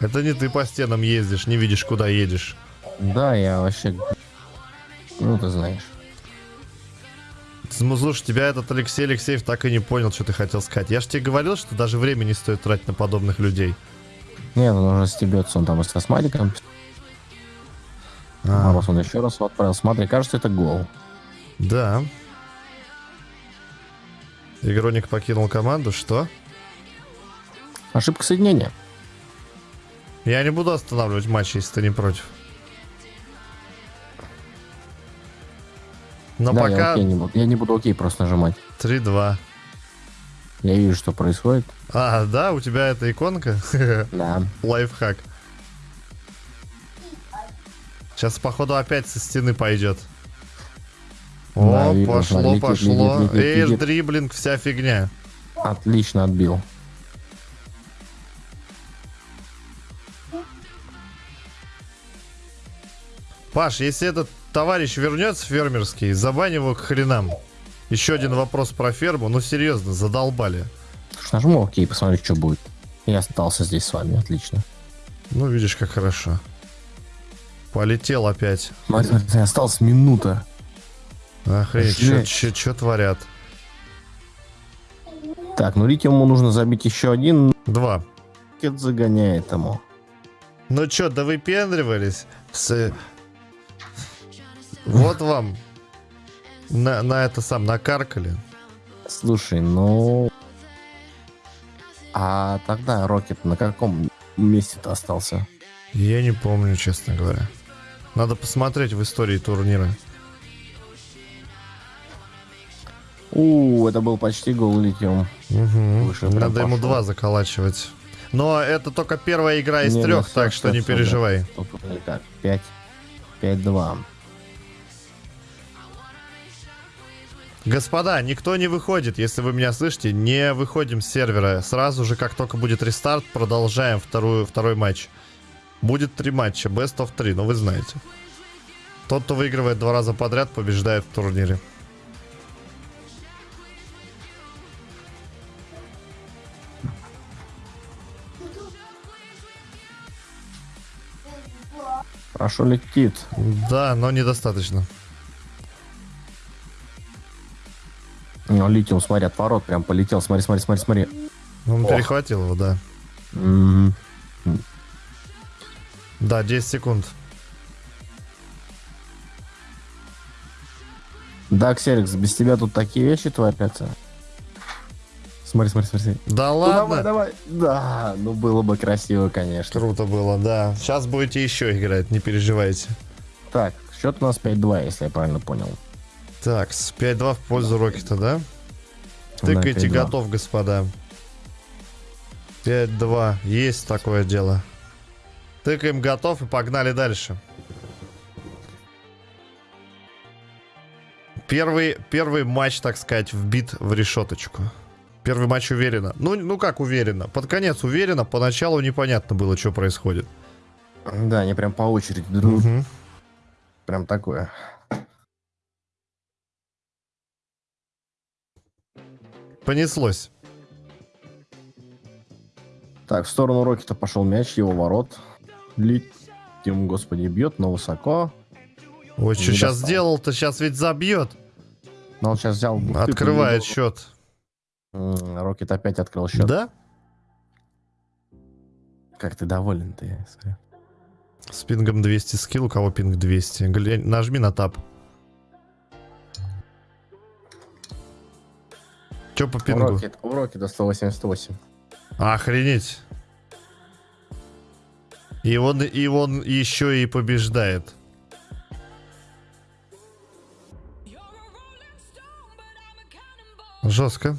Это не ты по стенам ездишь, не видишь, куда едешь. да, я вообще... Ну, ты знаешь. Ну, слушай, тебя этот Алексей Алексеев так и не понял, что ты хотел сказать. Я же тебе говорил, что даже время не стоит тратить на подобных людей. Нет, он уже стебется, он там и со смайликом. А, Мороз он еще раз отправил. Смотри, кажется, это гол. да. Игроник покинул команду, что? Ошибка соединения. Я не буду останавливать матч, если ты не против. Но да, я, пока окей не буду. я не буду окей просто нажимать. 3-2. Я вижу, что происходит. А, да, у тебя эта иконка? Да. Лайфхак. Сейчас, походу, опять со стены пойдет. Да, О, видно, пошло, летит, пошло. летит, летит, Эйр, дриблинг, вся фигня. Отлично отбил. Паш, если этот товарищ вернется фермерский, забань его к хренам. Еще один вопрос про ферму. Ну, серьезно, задолбали. Нажму окей, посмотрю, что будет. Я остался здесь с вами, отлично. Ну, видишь, как хорошо. Полетел опять. Смотри, осталась минута. Охренеть, Жесть. что творят? Так, ну Литиуму нужно забить еще один. Два. Рокет загоняет ему. Ну чё, да выпендривались? С... Вот вам. На, на это сам, накаркали. Слушай, ну... А тогда Рокет на каком месте-то остался? Я не помню, честно говоря. Надо посмотреть в истории турнира. У, это был почти гол Литиум. Угу. Выше Надо ему пошел. два заколачивать. Но это только первая игра из Не, трех, так что не переживай. Не так. Господа, никто не выходит, если вы меня слышите, не выходим с сервера. Сразу же, как только будет рестарт, продолжаем вторую, второй матч. Будет три матча, best of 3, ну вы знаете. Тот, кто выигрывает два раза подряд, побеждает в турнире. Хорошо летит. Да, но недостаточно. Ну, Литиум, смотри, от ворот прям полетел. Смотри, смотри, смотри, смотри. Он Ох. перехватил его, да. Мгм. Да, 10 секунд. Да, Ксерикс, без тебя тут такие вещи творятся. Смотри, смотри, смотри. Да Ну, ладно. давай, давай. Да, ну было бы красиво, конечно. Круто было, да. Сейчас будете еще играть, не переживайте. Так, счет у нас 5-2, если я правильно понял. Так, с 5-2 в пользу Рокета, да? Тыкайте, 5-2. готов, господа. 5-2. Есть такое дело. Тыкаем готов и погнали дальше. Первый, первый матч, так сказать, вбит в решеточку. Первый матч уверенно. Ну, ну как уверенно? Под конец уверенно, поначалу непонятно было, что происходит. Да, они прям по очереди друг Мгм. Прям такое. Понеслось. Так, в сторону Рокета пошел мяч, его ворот. Летим, господи, бьет, но высоко. Ой, что сейчас сделал-то? Сейчас ведь забьет. Но он сейчас взял... бухты, Открывает счет. Рокет опять открыл счет. Да? Как ты доволен ты. С пингом 200 скилл, у кого пинг 200. Глянь, нажми на тап. Че по пингу? Рокет- У Рокета 188. Охренеть. И он, и он еще и побеждает. Жестко.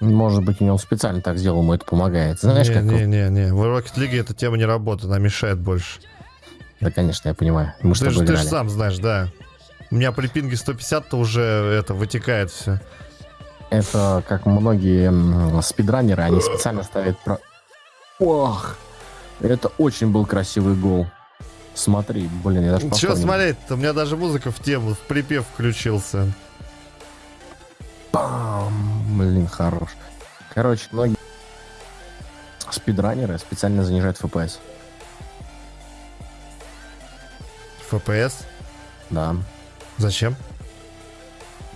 Может быть, у него специально так сделал, ему это помогает. Знаешь, не, как... не, не, не. В Rocket League эта тема не работает, она мешает больше. Да, конечно, я понимаю. Мы Ты, же- ты же сам знаешь, да. У меня при пинге 150-то уже это вытекает все. Это как многие спидранеры, они специально ставят про... Ох! Это очень был красивый гол. Смотри, блин, я даже Че повтор не- смотреть-то? У меня даже музыка в тему, в припев включился. Пам! Блин, хорош. Короче, многие спидранеры специально занижают FPS. FPS? Да. Зачем?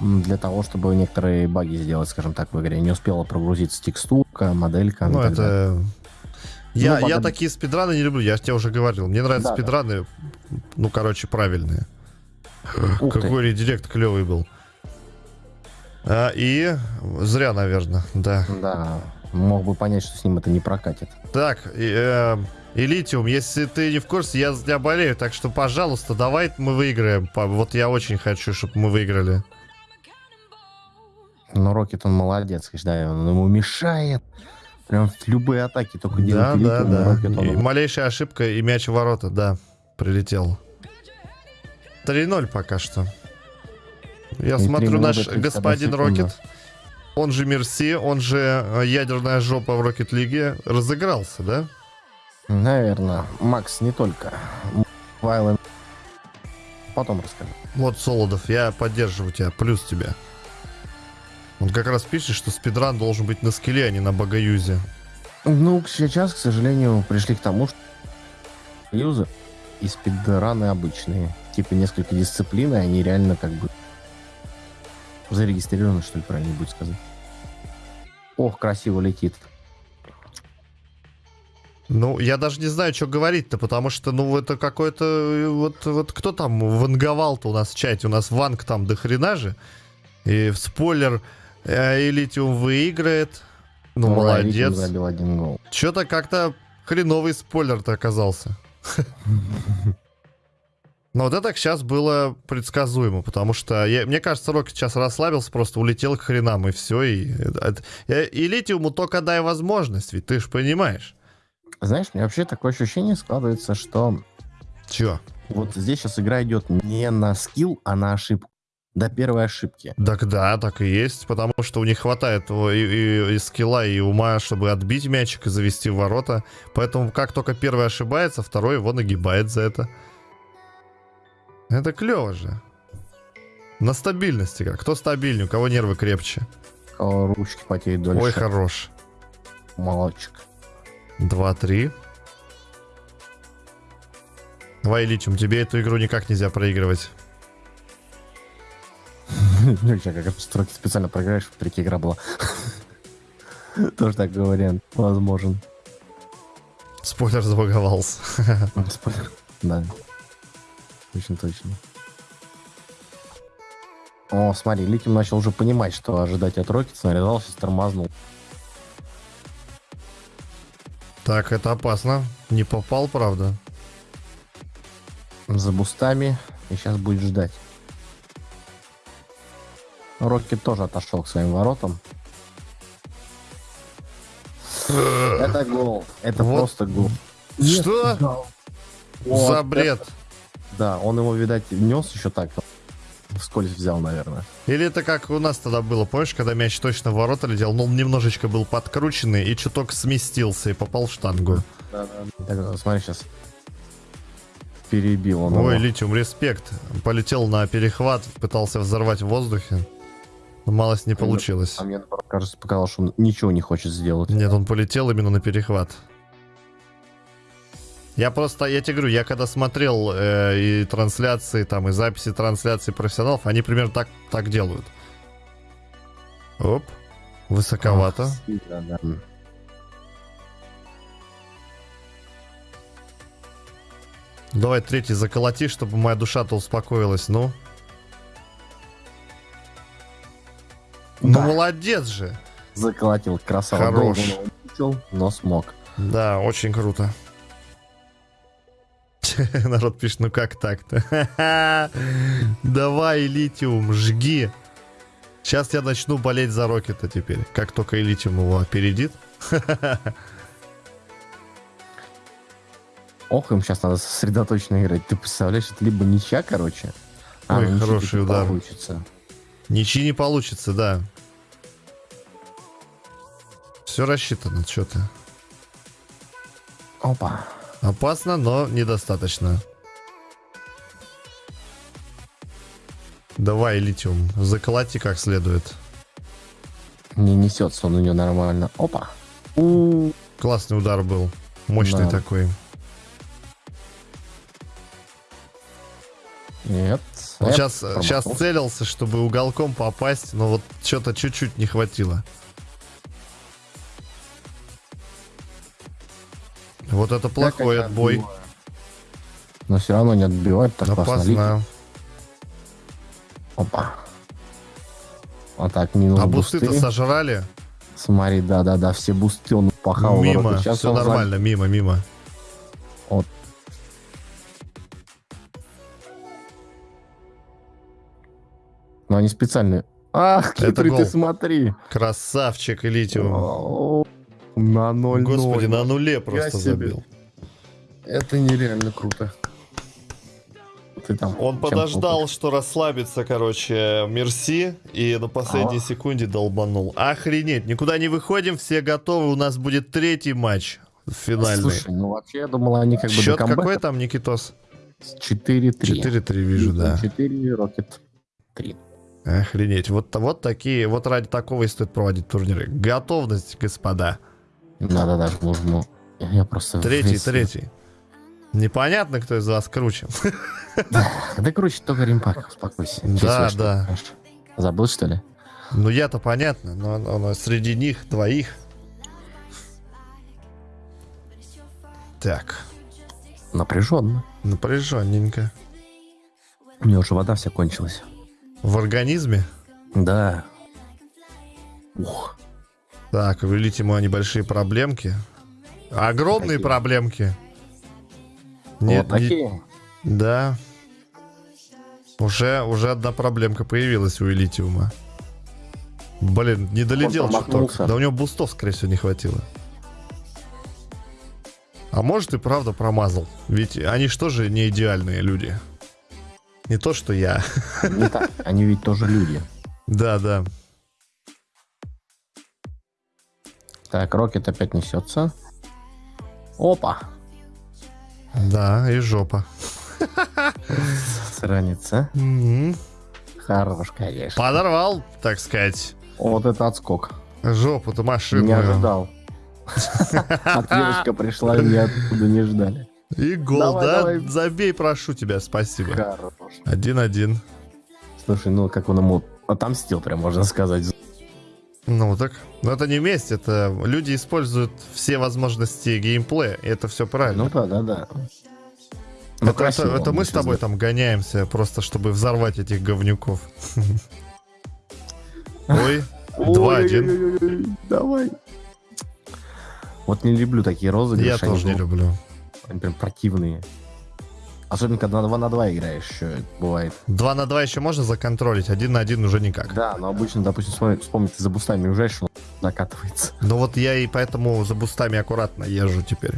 Для того, чтобы некоторые баги сделать, скажем так, в игре. Не успела прогрузиться текстурка, моделька. Ну, далее. это... Я, Ну, я потом- такие спидраны не люблю, я же тебе уже говорил. Мне нравятся Да, да. спидраны, ну, короче, правильные. Ух ты. Какой редирект клевый был. А, и зря, наверное, да. Да, мог бы понять, что с ним это не прокатит. Так, и, э, и Литиум, если ты не в курсе, я за тебя болею, так что, пожалуйста, давай мы выиграем. Вот я очень хочу, чтобы мы выиграли. Но Рокет, он молодец, конечно, да, он ему мешает. Прям в любые атаки только Да, делает да, Литиум, да. Рокет, он И малейшая ошибка и мяч в ворота, да, прилетел. 3-0 пока что. Я И смотрю, 3 наш минуты 31 господин. Рокет, он же Мерси, он же э, ядерная жопа в Рокет Лиге, разыгрался, да? Наверное. Макс, не только. Вайлен. Потом расскажу. Вот, Солодов, я поддерживаю тебя, плюс тебя. Он как раз пишет, что спидран должен быть на скилле, а не на багаюзе. Ну, сейчас, к сожалению, пришли к тому, что юзы и спидраны обычные. Типа несколько дисциплин, и они реально как бы зарегистрированы, что ли, правильно будет сказать. Ох, красиво летит. Ну, я даже не знаю, что говорить-то, потому что, ну, это какой-то... э, Вот, вот кто там ванговал-то у нас в чате? У нас ванг там до хрена же. И в спойлер, э, Элитиум выиграет. Ну, Литиум молодец. забил один гол. Что-то как-то хреновый спойлер-то оказался. Но вот это сейчас было предсказуемо, потому что, я- мне кажется, Рокет сейчас расслабился, просто улетел к хренам, и все. И, это- э, и Литиуму только дай возможность, ведь ты же понимаешь. Знаешь, меня вообще такое ощущение складывается, что Чё? вот здесь сейчас игра идет не на скилл, а на ошибку. До первой ошибки. Так да, так и есть, потому что у них хватает и, и- и скилла, и ума, чтобы отбить мячик и завести в ворота. Поэтому как только первый ошибается, второй его нагибает за это. Это клево же. На стабильности как. Кто стабильнее, у кого нервы крепче. У кого ручки потеют дольше. Ой, хорош. Молодчик. 2-3. Давай, Литиум, тебе эту игру никак нельзя проигрывать. Сейчас как строки специально проиграешь, третья игра была. Тоже такой вариант возможен. Спойлер забаговался. Спойлер. Да. Очень точно. О, смотри, Литим начал уже понимать, что ожидать от Рокетса, нарезался, тормознул. Так, это опасно. Не попал, правда. за бустами и сейчас будет ждать. Рокки тоже отошел к своим воротам. Это гол. Это Вот. просто гол. Что? Вот За бред. это- Да, он его, видать, нес еще так. Вскользь взял, наверное. Или это как у нас тогда было, помнишь, когда мяч точно в ворота летел, но он немножечко был подкрученный и чуток сместился и попал в штангу. Так, смотри, сейчас перебил он Ой, его. Литиум, респект. Полетел на перехват, пытался взорвать в воздухе. Но малость не получилось. А мне, кажется, показалось, что он ничего не хочет сделать. Нет, он полетел именно на перехват. Я просто, я тебе говорю, я когда смотрел э, и трансляции, там, и записи трансляций профессионалов, они примерно так, так делают. Оп, высоковато. Ах, сильно, да. Давай третий заколоти, чтобы моя душа-то успокоилась, ну. Ну, Да. молодец же. Заколотил, красава. Хорош. Долго но смог. Да, очень круто. Народ пишет, ну как так-то? Давай, Литиум, жги. Сейчас я начну болеть за Рокета теперь. Как только Литиум его опередит. Ох, им сейчас надо сосредоточенно играть. Ты представляешь, это либо ничья, короче. а, Ой, хороший таки удар. Получится. Ничьи не получится, да. Все рассчитано, что ты. Опа. Опасно, но недостаточно. Давай, Литиум, заколоти как следует. Не несется он у нее нормально. Опа. У, Классный удар был. Мощный Да. такой. Нет. Он сейчас, сейчас целился, чтобы уголком попасть, но вот что-то чуть-чуть не хватило. Вот это плохой отбой. отбиваю. Но все равно не отбивает так. Опасно. Опа. Вот так, минус А бусты. бусты-то сожрали? Смотри, да-да-да, все бусты он пахал. Мимо, Сейчас все нормально, мимо, мимо. Но они специально... Ах, хитрый ты смотри. Красавчик, Литиум. На 0 Господи, на нуле просто забил. Это нереально круто. Ты там Он подождал, что расслабится, короче, Мерси, и на последней А. секунде долбанул. Охренеть, никуда не выходим, все готовы, у нас будет третий матч финальный. Слушай, ну вообще я думал, они как бы Счет какой там, Никитос? 4-3. 4-3 вижу, да. 4, Рокет 3. Охренеть. Вот, вот такие, вот ради такого и стоит проводить турниры. Готовность, господа. Надо даже нужно. Я просто... Третий, весь- третий. Непонятно, кто из вас круче. Да круче только Римпак, успокойся. Да, да. Забыл, что ли? Ну, я-то понятно, но, но- но среди них двоих. Так, Напряженно. напряженненько. У меня уже вода вся кончилась. В организме? Да. Ух. Так, велить ему небольшие проблемки. Огромные Какие? проблемки. Нет, вот не- такие. да. Уже, уже одна проблемка появилась у Элитиума. Блин, не долетел чуток. Да у него бустов, скорее всего, не хватило. А может и правда промазал. Ведь они что же не идеальные люди. Не то, что я. Не так. Они ведь тоже люди. Да, да. Так, Рокет опять несется. Опа. Да, и жопа. Сраница. Мгм. Хорош, конечно. Подорвал, так сказать, Вот это отскок. жопу-то Не машинную. ожидал. Ответочка пришла, и не откуда не ждали. И гол, Давай, да? давай. Забей, прошу тебя, спасибо. Хорош. Один-один. Слушай, ну как он ему отомстил, прям можно сказать. Ну так, но это не месть, это люди используют все возможности геймплея, и это все правильно. Ну да, да, да. Ну, это, красиво это- это мы с тобой там гоняемся, просто чтобы взорвать этих говнюков. Ой, два-один. Ой-ой-ой-ой, Давай. Вот не люблю такие розыгрыши. Я тоже не люблю. Они прям противные. Особенно, когда на 2 на 2 играешь, еще это бывает. Два на два еще можно законтролить, один на один уже никак. Да, но обычно, допустим, вспомни, ты за бустами уезжаешь, он накатывается. Ну вот я и поэтому за бустами аккуратно езжу теперь.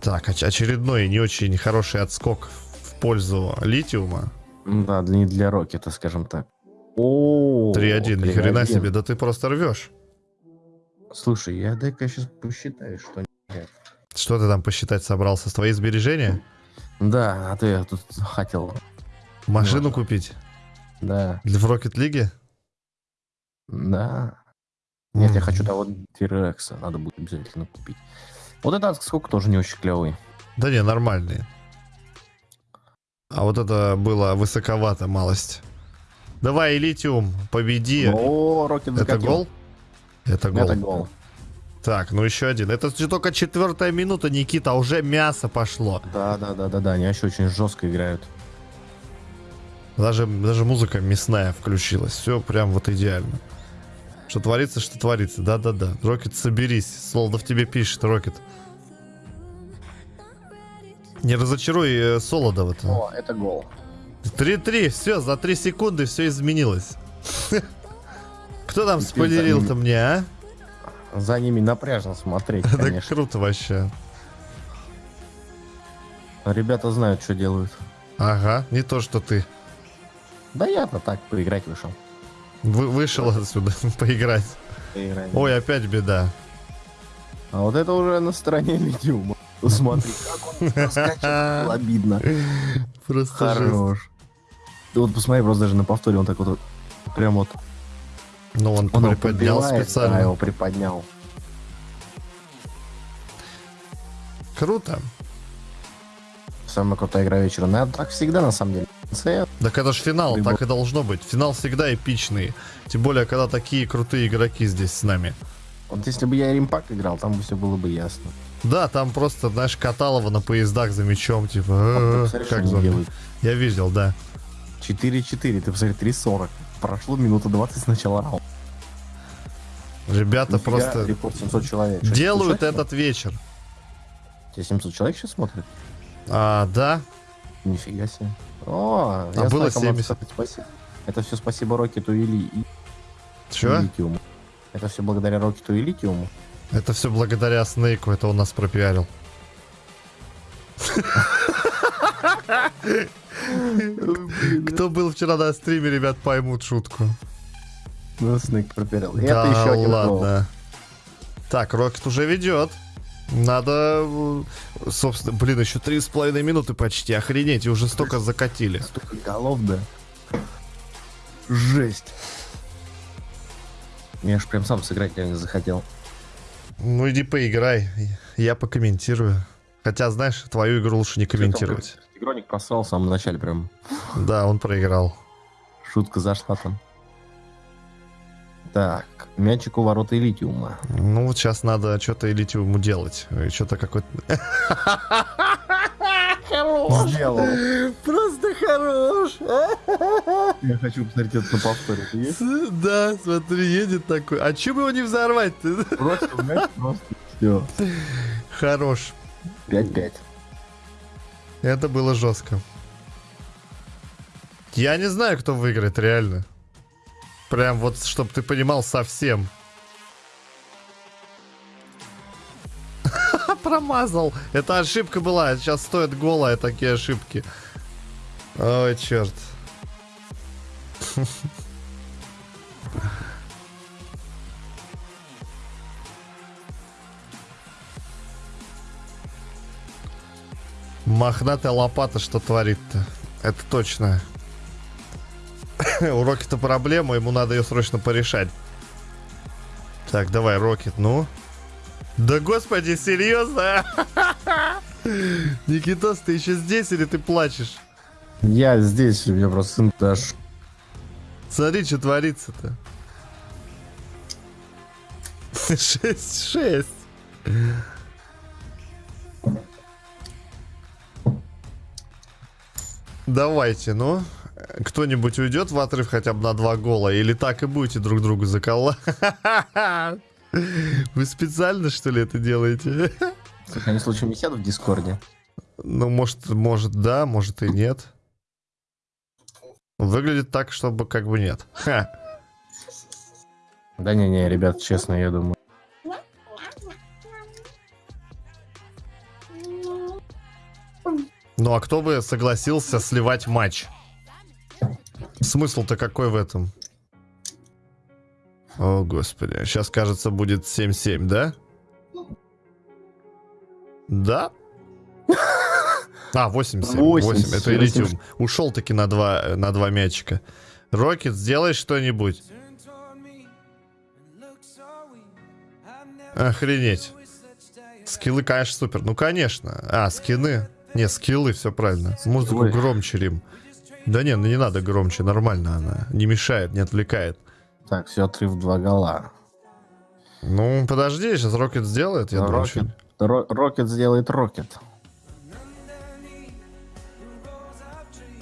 Так, оч- очередной не очень хороший отскок в пользу литиума. Да, не для Рокета, скажем так. О, 3-1, ни хрена 3-1. себе, да ты просто рвешь. Слушай, я дай-ка сейчас посчитаю, что... Что ты там посчитать собрался? Твои сбережения? Да, а я тут хотел... Машину Можно. купить? Да, Для- В Rocket League? да. Нет, я М. хочу того Тирекса, надо будет обязательно купить. Вот этот сколько тоже не очень клевый. Да не, нормальные. А вот это было высоковато, малость. Давай, Литиум, победи. О, Рокет это закатил. гол? Это гол. Это гол. Так, ну еще один. Это только четвертая минута, Никита, уже мясо пошло. Да, да, да, да, да, они еще очень жестко играют. Даже, даже музыка мясная включилась. Все прям вот идеально. Что творится, что творится. Да-да-да. Рокет, соберись. Солдов тебе пишет, Рокет. Не разочаруй э, Солодова-то. О, это гол. 3-3, все, за 3 секунды все изменилось. Кто там спойлерил-то мне, а? За ними напряжно смотреть, Это конечно. круто вообще. Ребята знают, что делают. Ага, не то, что ты. Да я-то так поиграть вышел. Вы, вышел отсюда поиграть. Поиграть. Ой, опять беда. А вот это уже на стороне Лидиума. Смотри, как он обидно. Просто жесть. Хорош. Да вот посмотри, просто даже на повторе он так вот, прям вот, Ну, он, он приподнял специально. Да, его приподнял. Круто. Самая крутая игра вечера. Ну, так всегда, на самом деле. Конце Так это же финал, Либо- так и должно быть. Финал всегда эпичный. Тем более, когда такие крутые игроки здесь с нами. Вот если бы я Римпак играл, там бы все было бы ясно. Да, там просто, знаешь, Каталова на поездах за мечом, типа, «Э, как зомби. Я видел, да. 4-4, ты посмотри, 3-40. Прошло минута 20 с начала раунда. Ребята Нифига, просто Рекорд 700 человек. Что, делают слушай? этот вечер. Тебе 700 человек сейчас смотрит? А, да, Нифига себе. О, А было знаю, кому надо 70. сказать спасибо. Это все спасибо Рокету и, Ли- и Чё? Литиуму. Это все благодаря Рокету и Литиуму. Это все благодаря Снейку, это он нас пропиарил. Кто был вчера на стриме, ребят, поймут шутку. Ну, Снейк проперел. И Да это еще один гол. ладно. Так, Рокет уже ведет. Надо, э, собственно, блин, еще три с половиной минуты почти. Охренеть, и уже столько закатили. Столько голов, да. Жесть. Я ж прям сам сыграть реально захотел. Ну иди поиграй, я покомментирую. Хотя, знаешь, твою игру лучше не комментировать. Игроник просрал в самом начале прям. Да, он проиграл. Шутка зашла там. Так, мячик у ворот и Литиума. Ну вот сейчас надо что-то ему делать. Что-то какой-то... Сделал. Просто хорош. Я хочу посмотреть это на повторе. Да, смотри, едет такой. А чем его не взорвать-то? Бросил мяч, просто все. Хорош. 5-5. Это было жестко. Я не знаю, кто выиграет, реально. Прям вот, чтобы ты понимал, совсем. Промазал. Это ошибка была. Сейчас стоит гола, такие ошибки. Ой, черт. Мохнатая лопата что творит-то? Это точно. У Рокета проблема, ему надо ее срочно порешать. Так, давай, Рокет, ну. Да господи, серьезно? Никитос, ты еще здесь или ты плачешь? Я здесь, у меня просто сын дашь. Смотри, что творится-то. 6-6. Давайте, ну. Кто-нибудь уйдет в отрыв хотя бы на два гола? Или так и будете друг другу заколла? Вы специально, что ли, это делаете? Слушай, они случайно не сядут в Дискорде? Ну, может, может, да, может и нет. Выглядит так, чтобы как бы нет. Ха. Да не-не, ребят, честно, я думаю. Ну а кто бы согласился сливать матч? Смысл-то какой в этом? О, господи. Сейчас, кажется, будет 7-7, да? Да? А, 8-7. 8. Это Элитиум. Ушел таки на два, на два мячика. Рокет, сделай что-нибудь. Охренеть. Скиллы, конечно, супер. Ну, конечно. А, скины. Не, скиллы, все правильно. Музыку Ой. громче, Рим. Да не, ну не надо громче, нормально она. Не мешает, не отвлекает. Так, все, отрыв два гола. Ну, подожди, сейчас Рокет сделает, я думаю. Рокет. Ро- Рокет сделает Рокет.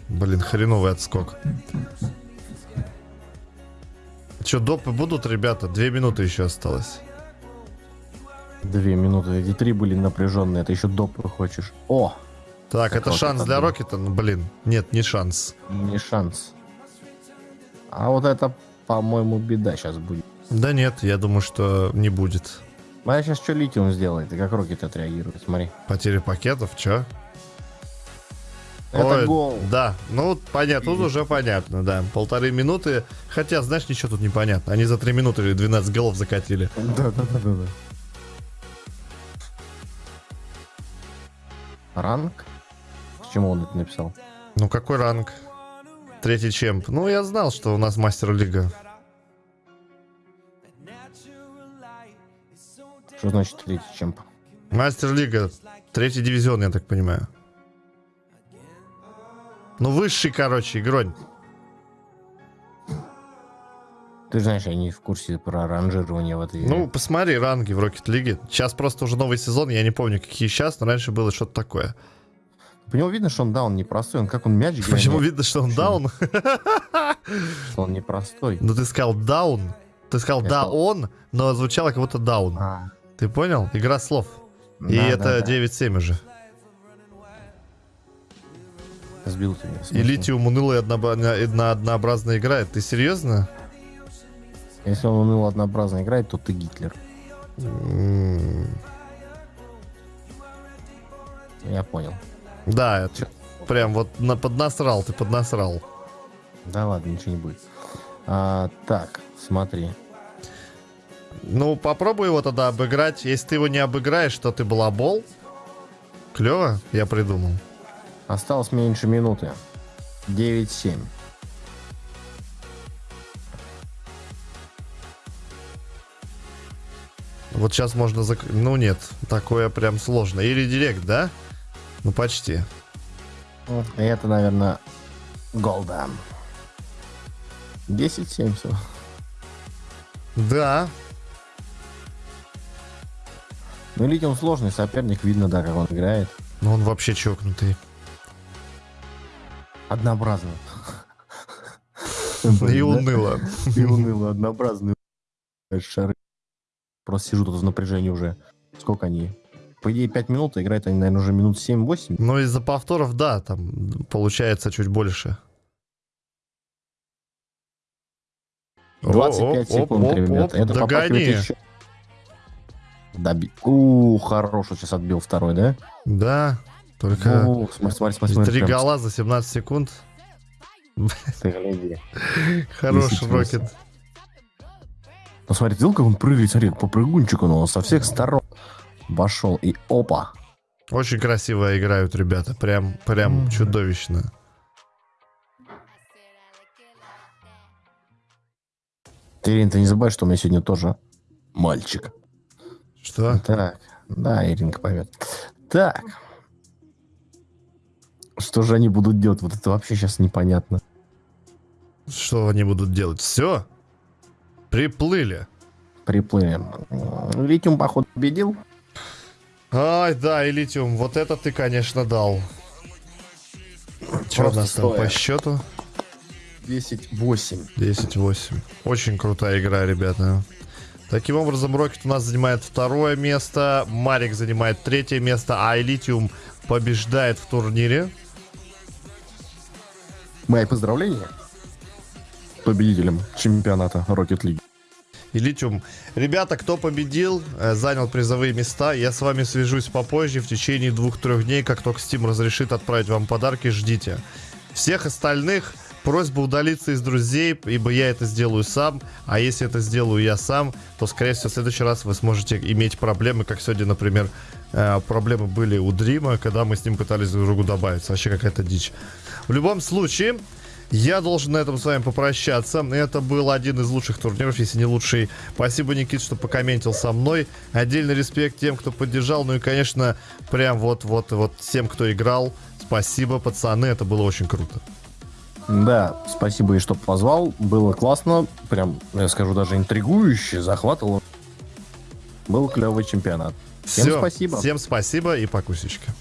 Блин, хреновый отскок. Че, допы будут, ребята? Две минуты еще осталось. Две минуты. Эти три были напряженные. Это еще допы хочешь. О, Так, это шанс для. Рокета? Ну, блин, нет, не шанс. не шанс. А вот это, по-моему, беда сейчас будет. Да нет, я думаю, что не будет. А сейчас что Литиум сделает? И как Рокет отреагирует? Смотри. Потери пакетов, чё? Это Ой, гол. Да, ну понятно, тут уже понятно, да. Полторы минуты. Хотя, знаешь, ничего тут не понятно. Они за три минуты 12 голов закатили. Да, да, да, да, да. Ранг? К чему он это написал? Ну какой ранг? Третий чемп. Ну, я знал, что у нас мастер лига. Что значит третий чемп? Мастер лига. Третий дивизион, я так понимаю. Ну, высший, короче, игронь. Ты знаешь, я не в курсе про ранжирование в этой. Ну, посмотри ранги в Рокет Лиге. Сейчас просто уже новый сезон, я не помню, какие сейчас, но раньше было что-то такое. По нему видно, что он даун непростой. Он как он мяч гонит, Почему видно, что он Почему? даун? что он непростой. Ну, ты сказал даун. Ты сказал да, он, но звучало как будто даун. А, Ты понял? Игра слов. И да, это да, да. 9-7 уже. Сбил ты меня. И литиум унылая однообразно играет. Ты серьезно? Если он уныло однообразно играет, то ты Гитлер. Я понял. Да, это прям вот на, поднасрал, ты поднасрал. Да ладно, ничего не будет. А, так, смотри. Ну, попробуй его тогда обыграть. Если ты его не обыграешь, то ты балабол. Клево, я придумал. Осталось меньше минуты. 9-7. Вот сейчас можно зак... Ну нет, такое прям сложно. Или директ, да? Ну почти. Ну, и Это, наверное, голда. 10-7 все. Да. Ну, Литиум сложный соперник, видно, да, как он играет. Но он вообще чокнутый. Однообразно. И уныло. И уныло, однообразный. Шары. Просто сижу тут в напряжении уже. Сколько они? По идее, 5 минут, а играют они, наверное, уже минут 7-8. Но из-за повторов, да, там получается чуть больше. 25 Оп, секунд, оп, ребята. оп, Это догони. еще. Доби... У, хорош, вот сейчас отбил второй, да? Да, только О, смотри, смотри, смотри, смотри. три прям гола за 17 секунд. ты гляди. Хороший рокет. Ну смотри, видел, как он прыгает, смотри, по прыгунчику, но со всех сторон вошел и опа. Очень красиво играют ребята. Прям, прям Мгм. чудовищно. Ты, Ирин, ты не забывай, что у меня сегодня тоже мальчик. Что? Так, да, Иринка поймет. Так. Что же они будут делать? Вот это вообще сейчас непонятно. Что они будут делать? Все? Приплыли. Приплыли. Литиум, походу, победил. Ай, да, и литиум. Вот это ты, конечно, дал. Что у нас там стоя. по счету? 10-8. 10-8. Очень крутая игра, ребята. Таким образом, Рокет у нас занимает второе место, Марик занимает третье место, а Элитиум побеждает в турнире. Мои поздравления победителям чемпионата Rocket League. И Литиум. Ребята, кто победил, э, занял призовые места, я с вами свяжусь попозже, в течение двух-трех дней, как только Steam разрешит отправить вам подарки, ждите. Всех остальных просьба удалиться из друзей, ибо я это сделаю сам, а если это сделаю я сам, то, скорее всего, в следующий раз вы сможете иметь проблемы, как сегодня, например, э, проблемы были у Дрима, когда мы с ним пытались друг другу добавиться. Вообще какая-то дичь. В любом случае, я должен на этом с вами попрощаться. Это был один из лучших турниров, если не лучший. Спасибо, Никит, что покомментил со мной. Отдельный респект тем, кто поддержал. Ну и, конечно, прям вот-вот-вот всем, кто играл. Спасибо, пацаны, это было очень круто. Да, спасибо и что позвал. Было классно. Прям, я скажу, даже интригующе, захватывало. Был клевый чемпионат. Всем Всё, спасибо. Всем спасибо и покусечка.